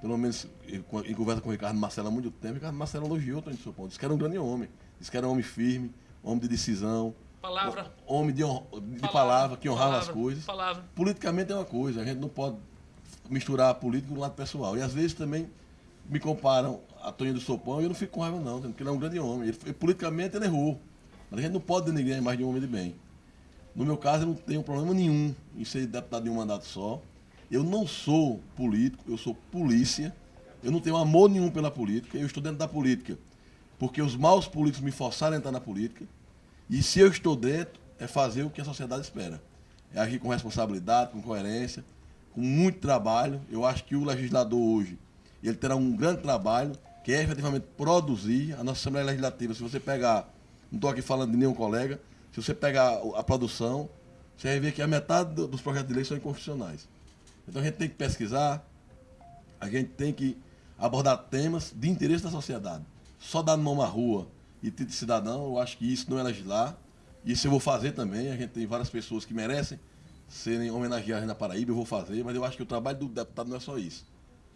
pelo menos em, conversa com o Ricardo Marcelo há muito tempo, o Ricardo Marcelo elogiou o Tião do Sopão. Disse que era um grande homem. Disse que era um homem firme, homem de decisão. Palavra. Homem de, de palavra, que honrava palavra, as coisas. Palavra. Politicamente é uma coisa, a gente não pode misturar a política com o lado pessoal. E às vezes também me comparam a Toninho do Sopão e eu não fico com raiva não, porque ele é um grande homem. Ele, politicamente ele errou. Mas a gente não pode denegrir a imagem de um homem de bem. No meu caso, eu não tenho problema nenhum em ser deputado de um mandato só. Eu não sou político, eu sou polícia. Eu não tenho amor nenhum pela política. Eu estou dentro da política porque os maus políticos me forçaram a entrar na política. E se eu estou dentro, é fazer o que a sociedade espera. É agir com responsabilidade, com coerência, com muito trabalho. Eu acho que o legislador hoje, ele terá um grande trabalho, que é efetivamente produzir a nossa Assembleia Legislativa. Se você pegar, não estou aqui falando de nenhum colega, se você pegar a produção, você vai ver que a metade do- dos projetos de lei são inconstitucionais. Então a gente tem que pesquisar, a gente tem que abordar temas de interesse da sociedade. Só dar mão na rua e título de cidadão, eu acho que isso não é legislar. Isso eu vou fazer também. A gente tem várias pessoas que merecem serem homenageadas na Paraíba, eu vou fazer, mas eu acho que o trabalho do deputado não é só isso.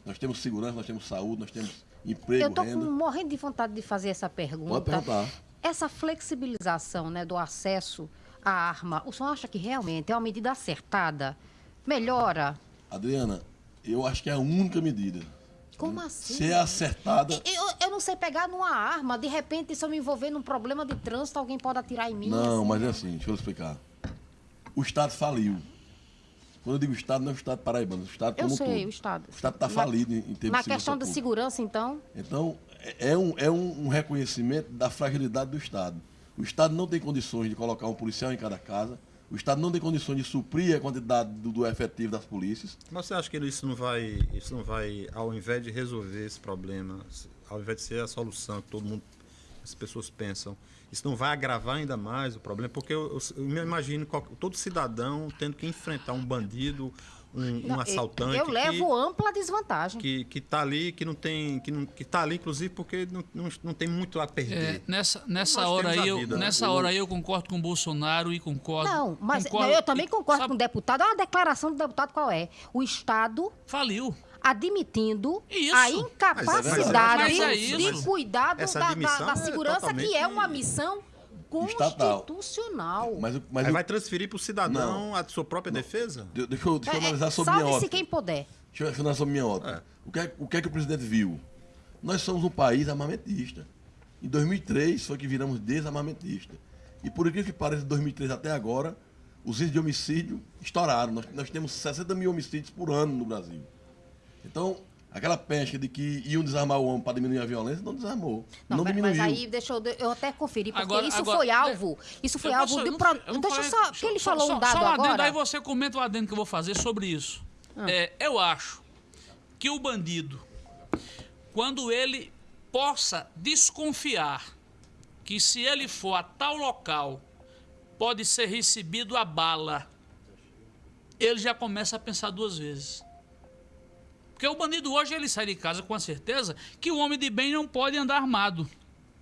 Nós temos segurança, nós temos saúde, nós temos emprego, Eu com- morrendo de vontade de fazer essa pergunta. Pode perguntar. Essa flexibilização né, do acesso à arma, o senhor acha que realmente é uma medida acertada? Melhora? Adriana, eu acho que é a única medida. Como assim? Se é acertada. Eu, eu não sei pegar numa arma, de repente, se eu me envolver num problema de trânsito, alguém pode atirar em mim. Não, assim. mas é assim, deixa eu explicar. O Estado faliu. Quando eu digo Estado, não é o Estado paraibano, é o Estado Eu como um sei, todo. o Estado. O Estado está Na- falido em, em termos Na de segurança questão da segurança, então, Então, é é um, é um, um reconhecimento da fragilidade do Estado. O Estado não tem condições de colocar um policial em cada casa. O Estado não tem condições de suprir a quantidade do, do efetivo das polícias. Mas você acha que isso não vai, isso não vai, ao invés de resolver esse problema, ao invés de ser a solução que todo mundo, as pessoas pensam, isso não vai agravar ainda mais o problema? Porque eu, eu- eu me imagino qual- todo cidadão tendo que enfrentar um bandido, um, um não, assaltante eu que- levo ampla desvantagem. que que está ali, que não tem, que não que tá ali inclusive porque não, não, não tem muito a É, perder. nessa nessa Nós hora aí, eu, vida, né? nessa hora aí eu concordo com o Bolsonaro e concordo. Não, mas concordo, não, eu também concordo sabe, com o deputado. Olha a declaração do deputado qual é. O Estado Faliu. admitindo Isso. a Mas incapacidade é- mas é de isso. cuidar do- Essa da, da- da é segurança, que é uma missão. Constitucional. Mas, mas eu- vai transferir para o cidadão a sua própria defesa? de- deixa eu, deixa eu É, é, analisar sobre minha ótica. quem puder. Deixa eu analisar sobre minha ótica. O, que é, o que é que o presidente viu? Nós somos um país armamentista. Em 2003 foi que viramos desarmamentista. E por incrível que pareça, de 2003 até agora, os índices de homicídio estouraram. Nós, nós temos 60 mil homicídios por ano no Brasil. Então, aquela pesca de que iam desarmar o homem para diminuir a violência, não desarmou. Não, Não, mas- diminuiu. mas aí deixa eu, eu até conferir, porque Agora- isso agora- foi alvo. Isso foi Eu alvo posso- de. pro- não- Deixa eu só. Que ele falou só- um dado só um adendo, agora. Aí você comenta o adendo que eu vou fazer sobre isso. Ah. É, eu acho que o bandido, quando ele possa desconfiar que se ele for a tal local, pode ser recebido a bala, ele já começa a pensar duas vezes. Porque o bandido hoje ele sai de casa com a certeza que o homem de bem não pode andar armado.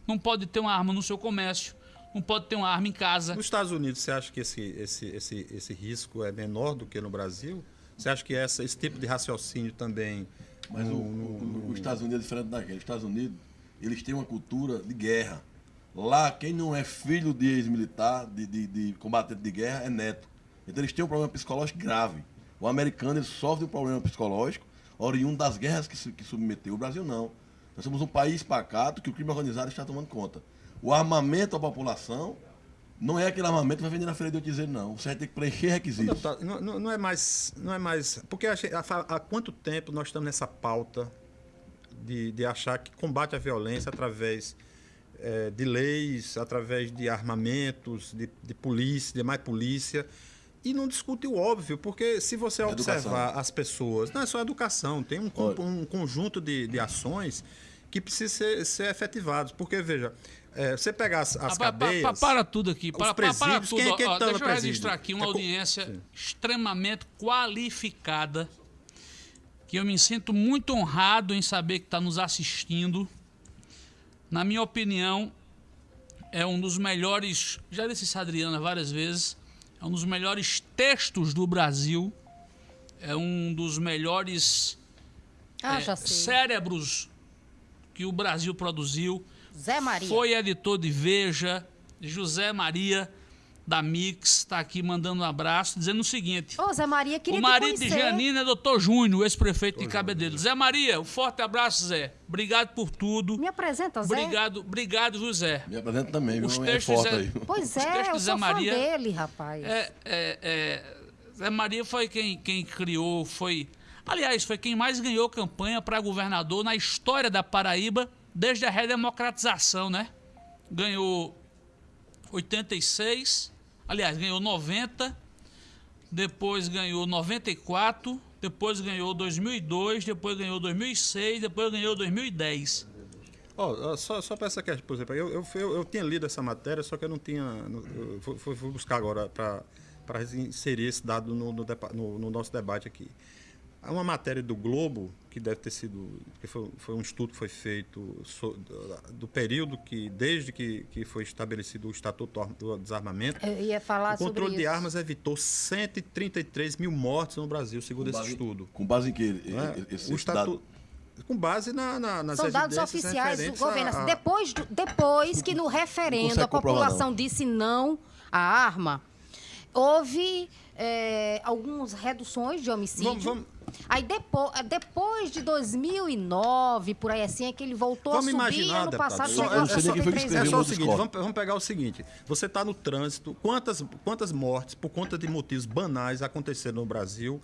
Não pode ter uma arma no seu comércio, não pode ter uma arma em casa. Nos Estados Unidos, você acha que esse, esse, esse, esse risco é menor do que no Brasil? Você acha que essa, esse tipo de raciocínio também. Mas o, no- o- no- o- os Estados Unidos é diferente daquele. Os Estados Unidos, eles têm uma cultura de guerra. Lá, quem não é filho de ex-militar, de, de, de combatente de guerra, é neto. Então eles têm um problema psicológico grave. O americano ele sofre um problema psicológico oriundo das guerras que, que submeteu. O Brasil não. Nós somos um país pacato que o crime organizado está tomando conta. O armamento à população não é aquele armamento que vai vender na feira de Otizeiro, não. Você vai ter que preencher requisitos. Deputado, Não, não- é mais. Não é mais. Porque há, quanto tempo nós estamos nessa pauta de, de achar que combate à violência através eh, de leis, através de armamentos, de, de polícia, de mais polícia. E não discute o óbvio, porque se você Educação. observar as pessoas, não é só educação, tem um, um conjunto de, de ações que precisam ser, ser efetivados. Porque, veja, eh, você pegar as, as Ah, pa- pa- cadeias. pa- para tudo aqui. Para, para, para presídios, tudo. quem é que ó, tá deixa eu registrar aqui uma É audiência Sim. extremamente qualificada. Que eu me sinto muito honrado em saber que está nos assistindo. Na minha opinião, é um dos melhores. Já disse isso Adriana várias vezes. É um dos melhores textos do Brasil. É um dos melhores Ah, é, cérebros que o Brasil produziu. Zé Maria. Foi editor de Veja, José Maria da Mix, está aqui mandando um abraço, dizendo o seguinte. Ô, Zé Maria, queria o te marido de. Janina é doutor Júnior, ex-prefeito de Cabedelo. Zé Maria, um forte abraço, Zé. Obrigado por tudo. Me apresenta, Zé. Obrigado, obrigado, Zé. Me apresenta também, viu? Os É textos é- aí. Pois Os é, textos eu Zé sou fã Maria- dele, rapaz. É, é, é, Zé Maria foi quem, quem criou, foi. Aliás, foi quem mais ganhou campanha para governador na história da Paraíba desde a redemocratização, né? Ganhou 86, aliás, ganhou 90, depois ganhou 94, depois ganhou 2002, depois ganhou 2006, depois ganhou 2010. Ó, ó, só, só para essa questão, por exemplo, eu, eu, eu, eu tinha lido essa matéria, só que eu não tinha. Eu fui, buscar agora para inserir esse dado no, no, no- no nosso debate aqui. Há uma matéria do Globo, que deve ter sido. que foi, foi um estudo que foi feito so- do, do período que, desde que, que foi estabelecido o Estatuto do Desarmamento, Eu ia falar o sobre controle de isso. armas evitou 133 mil mortes no Brasil, segundo esse base- estudo. Com base em que? é? Esse, o estatuto. Com base na, na, nas São dados oficiais do governo. a- Assim, a- depois, do- depois que no referendo a população não. disse não à arma, houve é, algumas reduções de homicídio. Vamos- vamos- Aí depois, depois de 2009, por aí assim, é que ele voltou Vamos a subir. imaginar, ano passado só- 63 É só o seguinte, vamos, vamos pegar o seguinte. Você está no trânsito, quantas, quantas mortes por conta de motivos banais aconteceram no Brasil,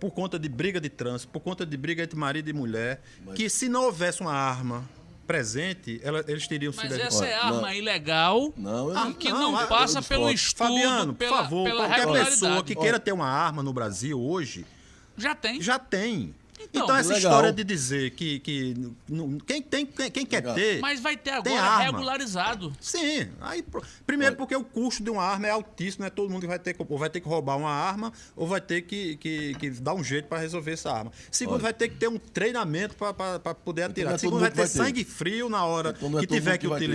por conta de briga de trânsito, por conta de briga entre marido e mulher, que se não houvesse uma arma presente, ela- eles teriam Mas sido... essa é arma não. ilegal Não, eu não- que não, não, eu passa pelo estudo, Fabiano, por pela, favor, pela qualquer pessoa que queira ter uma arma no Brasil hoje, Já tem. já tem. Então, Então, essa legal. história de dizer que, que não- quem, tem, quem, quem quer ter... Mas vai ter agora arma. regularizado. Sim. Aí, primeiro porque o custo de uma arma é altíssimo, não é todo mundo que vai ter que, ou vai ter que roubar uma arma ou vai ter que, que, que dar um jeito para resolver essa arma. Segundo, Olha. vai ter que ter um treinamento para poder atirar. é Segundo, vai ter vai ter. sangue frio na hora Então é que mundo tiver que que vai ter.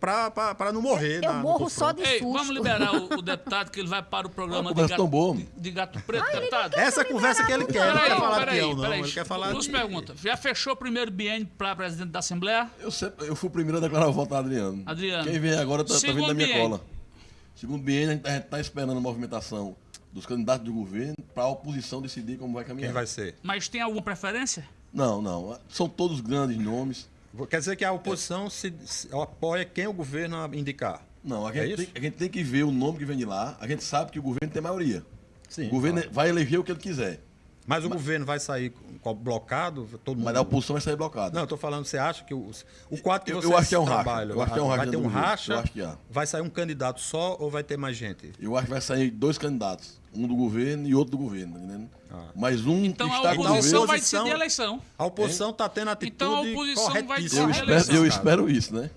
Para não morrer. Eu na- no morro só de Ei, susto. vamos liberar o, o deputado que ele vai para o programa Uma de gato, boa. de, gato preto, deputado. Essa conversa que ele quer, ele não quer falar de peão, não. peraí. Ele quer falar Duas de... perguntas. Já fechou o primeiro biênio para presidente da Assembleia? Eu, sempre, eu fui o primeiro a declarar o voto a Adriano. Adriano. Quem vem agora tá, tá vindo da minha biênio. cola. Segundo biênio, a gente está esperando a movimentação dos candidatos do governo para a oposição decidir como vai caminhar. Quem vai ser? Mas tem alguma preferência? Não, não. São todos grandes nomes. Quer dizer que a oposição se, se apoia quem o governo indicar. Não, a É gente, isso? tem, a gente tem que ver o nome que vem de lá. A gente sabe que o governo tem maioria. Sim, o governo claro. vai eleger o que ele quiser. Mas o governo vai sair blocado? Todo mundo... Mas a oposição vai sair blocada. Não, eu tô falando, você acha que o, o quadro que Eu- vocês eu acho que é um racha. Eu acho que é um racha vai ter um governo. racha, vai sair um candidato só ou vai ter mais gente? Eu acho que vai sair dois candidatos. Um do governo e outro do governo, tá entendendo? Ah. Mas um Então que a está com o oposição governo. vai oposição- decidir a eleição. A oposição está tendo atitude Então a oposição vai. Eu decidir a eleição. eu espero isso, né?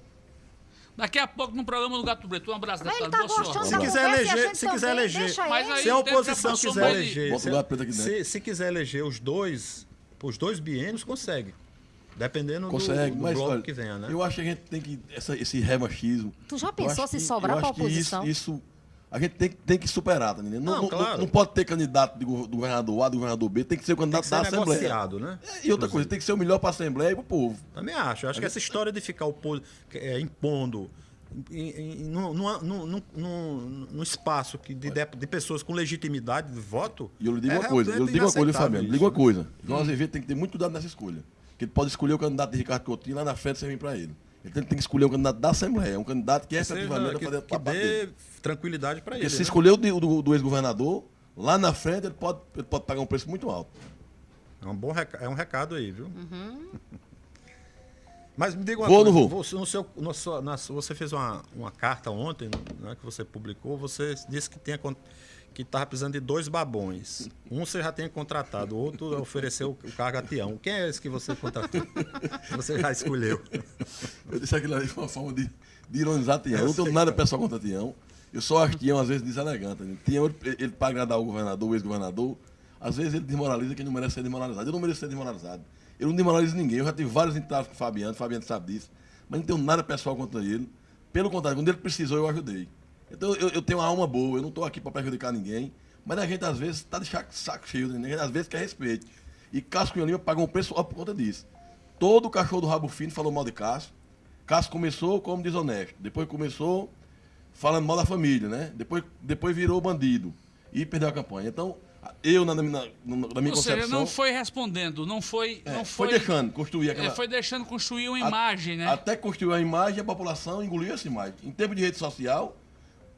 Daqui a pouco no programa do Gato Preto. Um abraço, Mas deputado. tá Boa sorte. Se quiser a eleger- se quiser eleger- Mas Se a oposição quiser eleger, o se, se, se quiser eleger os dois, os dois biênios, consegue. Dependendo do- Consegue, do, mas bloco olha, que venha, né? eu acho que a gente tem que. Essa, esse remachismo. Tu já pensou se que- sobrar acho que oposição? Isso, isso a gente tem, que- tem que superar, tá entendendo? Não, Não, não, claro. não pode ter candidato de do governador A, do governador B, tem que ser o Tem candidato que da ser Assembleia. né? É, E outra coisa, tem que ser o melhor para a Assembleia e para o povo. Também acho. Eu acho que essa história de ficar opos- é, impondo num, espaço que de, de, de pessoas com legitimidade de voto. E eu lhe digo é uma coisa, eu lhe digo uma coisa, Fabiano, digo uma coisa. João Azevedo tem que ter muito cuidado nessa escolha. Porque ele pode escolher o candidato de Ricardo Coutinho lá na frente você vem para ele. Ele tem, tem que escolher o candidato da Assembleia, um candidato que Que seja- efetivamente vai que, fazer que dele. dê tranquilidade para ele. Porque se né? escolher o do, do ex-governador, lá na frente ele pode, ele pode pagar um preço muito alto. É um bom reca- é um recado aí, viu? Mas me diga uma Vou ou coisa. vou? Você, no seu, no sua- na sua- você fez uma, uma carta ontem, né, que você publicou. Você disse que tinha con- que estava precisando de dois babões. Um você já tinha contratado, o outro ofereceu o cargo a Tião. Quem é esse que você contratou? você já escolheu. Eu disse aquilo ali foi uma forma de, de ironizar Tião. Eu não tenho nada pessoal contra Tião. Eu só acho Tião, às vezes, deselegante. né? Tião, ele, ele para agradar o governador, o ex-governador, às vezes ele desmoraliza quem não merece ser desmoralizado. Eu não mereço ser desmoralizado. Eu não desmoralizo ninguém. Eu já tive vários entraves com o Fabiano, o Fabiano sabe disso. Mas não tenho nada pessoal contra ele. Pelo contrário, quando ele precisou, eu ajudei. Então eu, eu tenho uma alma boa, eu não estou aqui para prejudicar ninguém. Mas a gente, às vezes, está de saco, cheio, né? a gente, às vezes quer respeito. E Cássio Cunha Lima pagou um preço por conta disso. Todo cachorro do rabo fino falou mal de Cássio. Cássio começou como desonesto. Depois começou falando mal da família, né? Depois, depois virou bandido. E perdeu a campanha. Então, eu, na, na, na, na minha Ou seja, concepção. não foi respondendo, não foi. é, não foi, foi, deixando construir é, aquela. foi deixando construir uma a- imagem, né? Até construiu a imagem a população engoliu essa imagem. Em tempo de rede social,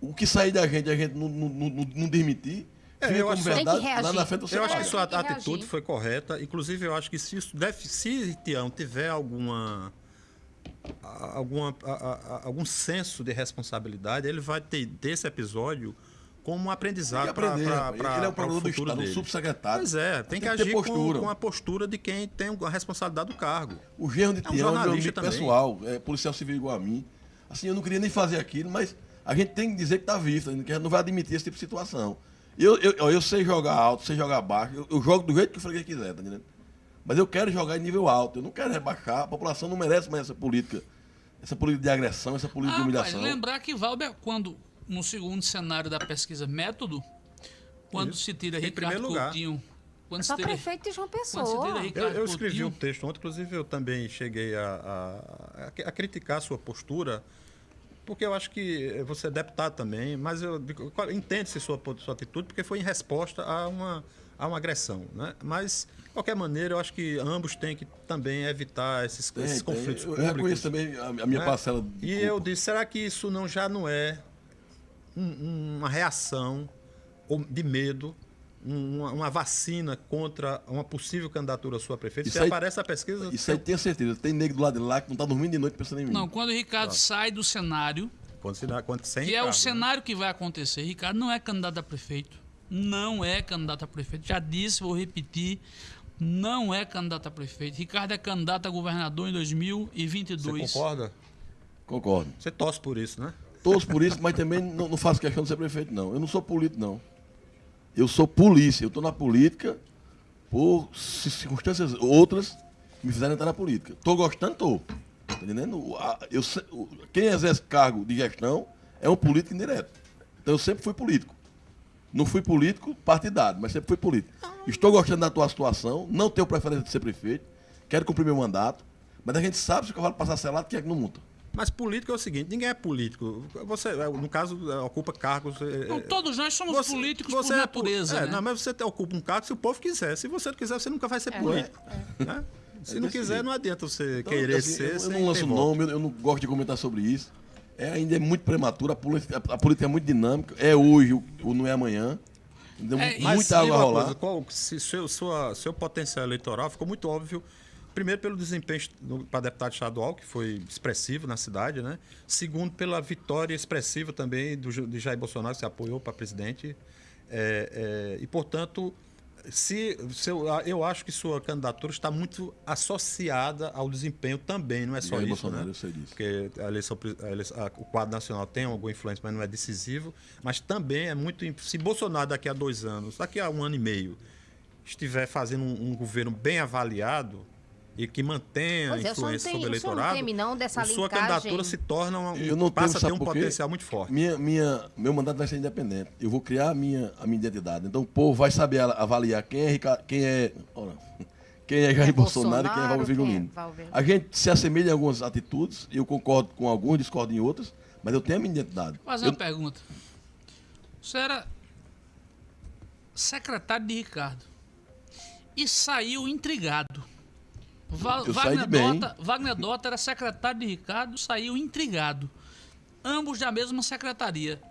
o que sair da gente, a gente não, não, não, não demitir, É, fica eu como acho- que verdade, lá na frente você Eu acho que sua atitude reagir. foi correta. Inclusive, eu acho que se isso deve, se Tião tiver alguma, a- alguma a- a- algum senso de responsabilidade, ele vai ter desse episódio como um aprendizado para. Ele é o procurador do futuro Estado, um dele. subsecretário. Pois é, tem, Tem que, que agir com, postura. com a postura de quem tem a responsabilidade do cargo. O genro de É um Tião é meu jornalista amigo também. pessoal, é policial civil igual a mim. Assim, eu não queria nem fazer aquilo, mas a gente tem que dizer que tá visto, que a gente não vai admitir esse tipo de situação. Eu, eu, eu, sei jogar alto, sei jogar baixo, eu, eu jogo do jeito que o freguês quiser, tá entendendo? Mas eu quero jogar em nível alto, eu não quero rebaixar, a população não merece mais essa política, essa política de agressão, essa política de Ah, humilhação. mas lembrar que Valber, quando no segundo cenário da pesquisa método, quando se tira Em Ricardo primeiro lugar. Coutinho, quando se Só tira, prefeito de João Pessoa. tira Eu, Ricardo eu escrevi Coutinho, um texto ontem, inclusive eu também cheguei a, a, a- a criticar a sua postura, porque eu acho que você é deputado também, mas eu entende-se sua, sua atitude, porque foi em resposta a uma, a uma agressão. Né? Mas, de qualquer maneira, eu acho que ambos têm que também evitar esses, Tem, esses tem. conflitos eu, eu públicos. reconheço também a, minha né? parcela de E culpa. eu disse, será que isso não já não é um- uma reação de medo, uma, uma vacina contra uma possível candidatura à sua prefeita? Isso Se aí- aparece a pesquisa, Isso aí tenho certeza. Tem negro do lado de lá que não tá dormindo de noite pensando em mim. Não, quando o Ricardo sai do cenário, quando quando sem que é o né? cenário que vai acontecer. Ricardo não é candidato a prefeito. Não é candidato a prefeito. Já disse, vou repetir. Não é candidato a prefeito. Ricardo é candidato a governador em 2022. Você concorda? Concordo. Você torce por isso, né? Todos por isso, mas também não, não faço questão de ser prefeito, não. Eu não sou político, não. Eu sou polícia. Eu estou na política por ci- circunstâncias outras que me fizeram entrar na política. Estou gostando, estou. Tá entendendo? Eu, quem exerce cargo de gestão é um político indireto. Então eu sempre fui político. Não fui político partidário, mas sempre fui político. Estou gostando da tua situação, não tenho preferência de ser prefeito, quero cumprir meu mandato, mas a gente sabe se o cavalo passar selado, quem é que não monta? Mas político é o seguinte, ninguém é político. Você, é, no caso, é, ocupa cargos. é, Não, todos nós somos políticos por é natureza. é, né? não, mas você ocupa um cargo se o povo quiser. Se você não quiser, você nunca vai ser político. né? Se É não quiser, jeito. não adianta você Então, querer assim, ser. Eu, eu não lanço nome, eu, eu não gosto de comentar sobre isso. É, ainda é muito prematuro, a política, a política é muito dinâmica. É hoje, ou não é amanhã. Deu É, muita água rolar. coisa, qual, se seu, sua, seu potencial eleitoral ficou muito óbvio. Primeiro, pelo desempenho para deputado estadual, que foi expressivo na cidade, né? Segundo, pela vitória expressiva também do, de Jair Bolsonaro, que se apoiou para presidente. É, é, e, portanto, se, se eu, eu acho que sua candidatura está muito associada ao desempenho também, não é só Jair isso. Bolsonaro, né? eu sei disso. Porque a eleição, a eleição- a- o quadro nacional tem alguma influência, mas não é decisivo. Mas também é muito. Se Bolsonaro daqui a dois anos, daqui a um ano e meio, estiver fazendo um, um governo bem avaliado e que mantenha Pois é, influência tem- sobre o não eleitorado, teme, não, dessa a sua linkagem? candidatura se torna uma, Eu não passa temo, a ter um potencial muito forte. Minha, minha, meu mandato vai ser independente. Eu vou criar a minha, a minha identidade. Então o povo vai saber a- avaliar quem é, Rica- quem é, ora, quem é Jair É Bolsonaro, e quem é Valber quem é. A gente se assemelha em algumas atitudes, eu concordo com alguns, discordo em outras, mas eu tenho a minha identidade. Vou fazer Eu- uma pergunta. Você era secretário de Ricardo e saiu intrigado. Va- Eu Wagner. Dota, Wagner Dota era secretário de Ricardo, saiu intrigado. Ambos da mesma secretaria.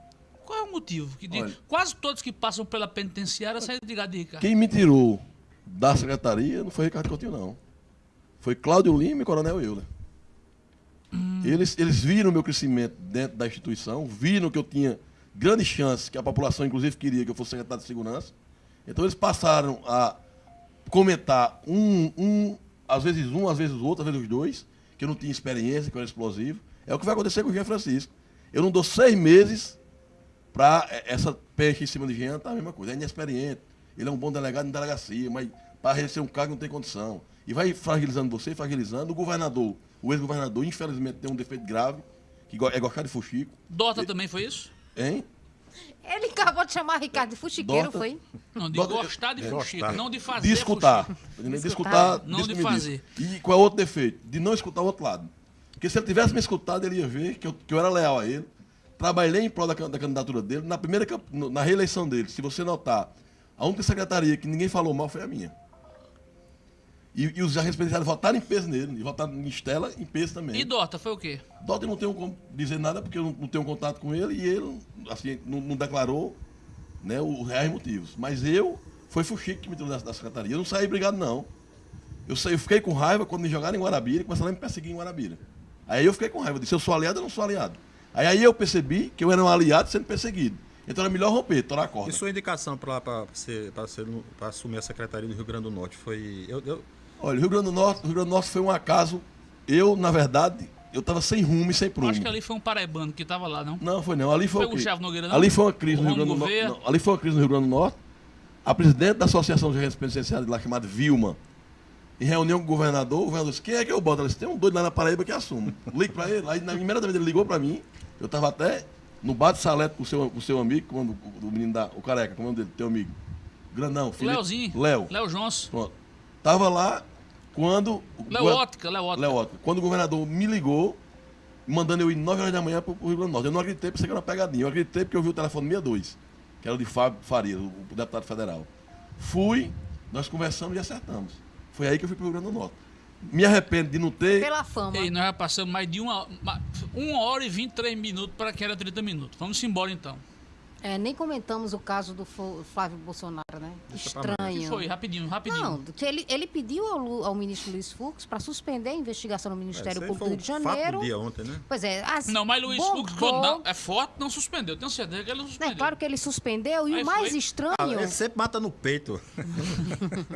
Qual é o motivo? Que Olha. quase todos que passam pela penitenciária saem intrigados de Ricardo. Quem me tirou da secretaria não foi Ricardo Coutinho, não. Foi Cláudio Lima e Coronel Euler. Eles, eles viram o meu crescimento dentro da instituição, viram que eu tinha grande chance, que a população inclusive queria que eu fosse secretário de segurança. Então eles passaram a comentar um, um, às vezes um, às vezes o outro, às vezes os dois, que eu não tinha experiência, que eu era explosivo. É o que vai acontecer com o Jean Francisco. Eu não dou seis meses para essa peixe em cima de Jean, tá a mesma coisa. É inexperiente. Ele é um bom delegado em delegacia, mas para receber um cargo não tem condição. E vai fragilizando você, fragilizando. O governador, o ex-governador, infelizmente tem um defeito grave, que é gostar de fuxico. Dota também foi isso? Hein? Ele acabou de chamar Ricardo de fuxiqueiro, Dota. foi? Não, de Dota- gostar de é, fuxico, não de fazer De escutar. De Escutar. escutar, Não de fazer. E qual é o outro defeito? De não escutar o outro lado. Porque se ele tivesse me escutado, ele ia ver que eu, que eu era leal a ele. Trabalhei em prol da, da candidatura dele. Na primeira na reeleição dele, se você notar, a única secretaria que ninguém falou mal foi a minha. E, e os arrespeitados votaram em peso nele, e votaram em Estela em peso também. E Dota foi o quê? Dota eu não tenho como dizer nada porque eu não, não tenho contato com ele e ele assim, não, não declarou né, os reais motivos. Mas eu, foi Fuxico que me tirou da, da secretaria. Eu não saí brigado, não. Eu, saí, eu fiquei com raiva quando me jogaram em Guarabira e começaram a me perseguir em Guarabira. Aí eu fiquei com raiva. Eu disse, eu sou aliado ou não sou aliado? Aí, aí eu percebi que eu era um aliado sendo perseguido. Então era melhor romper, torar a corda. E sua indicação para assumir a secretaria do Rio Grande do Norte foi. Eu, eu- Olha, o Rio Grande do Norte, Rio Grande do Norte foi um acaso. Eu, na verdade, eu estava sem rumo e sem prumo. acho que ali foi um paraibano que tava lá, não? Não, foi não. Ali foi, Foi o o quê? Gustavo Nogueira, não? Ali foi uma crise O no Rio Grande do Norte. Não, Ali foi uma crise no Rio Grande do Norte. A presidente da Associação de Agentes Penitenciários lá, chamada Vilma, em reunião com o governador, o governador disse, quem é que eu boto? Ela disse, tem um doido lá na Paraíba que assume. Ligue pra ele. Aí, na primeira vez ele ligou pra mim, eu tava até no bar de salete com o seu, com seu amigo, como o, menino da, o careca, como é o nome dele, teu amigo. Grandão, Felipe. Leozinho. Léo. Léo Jones. Pronto. Tava lá quando. o Léo gover- Ótica, Léo Ótica. Léo Ótica. Quando o governador me ligou, mandando eu ir 9 horas da manhã para o Rio Grande do Norte. Eu não acreditei, pensei que era uma pegadinha. Eu acreditei porque eu vi o telefone 62, que era o de Fábio Faria, o, deputado federal. Fui, nós conversamos e acertamos. Foi aí que eu fui para o Rio Grande do Norte. Me arrependo de não ter. Pela fama. Ei, nós já passamos mais de uma, ma- uma hora e 23 minutos para que era 30 minutos. Vamos embora então. É, nem comentamos o caso do Flávio Bolsonaro, né? Deixa Estranho. foi? Rapidinho, rapidinho. Não, que ele, ele pediu ao, Lu- ao ministro Luiz Fux para suspender a investigação no Ministério aí Público foi do Rio de fato Janeiro. do dia ontem, né? Pois é, as Não, mas Luiz Fux, quando não, é forte, não suspendeu. Tenho certeza que ele não É suspendeu. claro que ele suspendeu e Aí o mais foi. estranho, Ah, ele sempre mata no peito.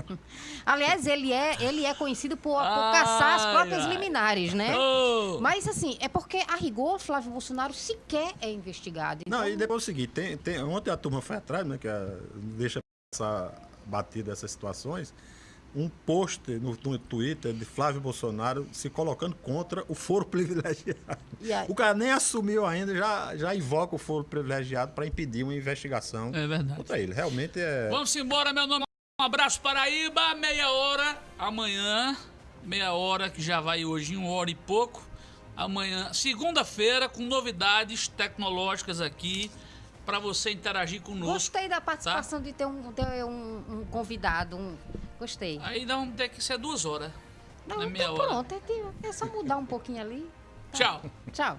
aliás, ele é, ele é conhecido por, por Ai, caçar as próprias ai. liminares, né? Ô! Mas assim, é porque a rigor Flávio Bolsonaro sequer é investigado. Não, Então, e depois é o seguinte, tem, tem, ontem a turma foi atrás, né? Que a, deixa passar batida essas situações. Um pôster no, no Twitter de Flávio Bolsonaro se colocando contra o foro privilegiado. O cara nem assumiu ainda, já, já invoca o foro privilegiado para impedir uma investigação É verdade. contra ele. Realmente é. Vamos embora, meu nome. Um abraço, Paraíba. Meia hora. Amanhã, meia hora, que já vai hoje em uma hora e pouco. Amanhã, segunda-feira, com novidades tecnológicas aqui para você interagir conosco. Gostei da participação de ter um, ter um, um convidado. um- Gostei. Aí não tem que ser duas horas. Não, na meia então hora. pronto, é, é só mudar um pouquinho ali. Tchau. Tchau.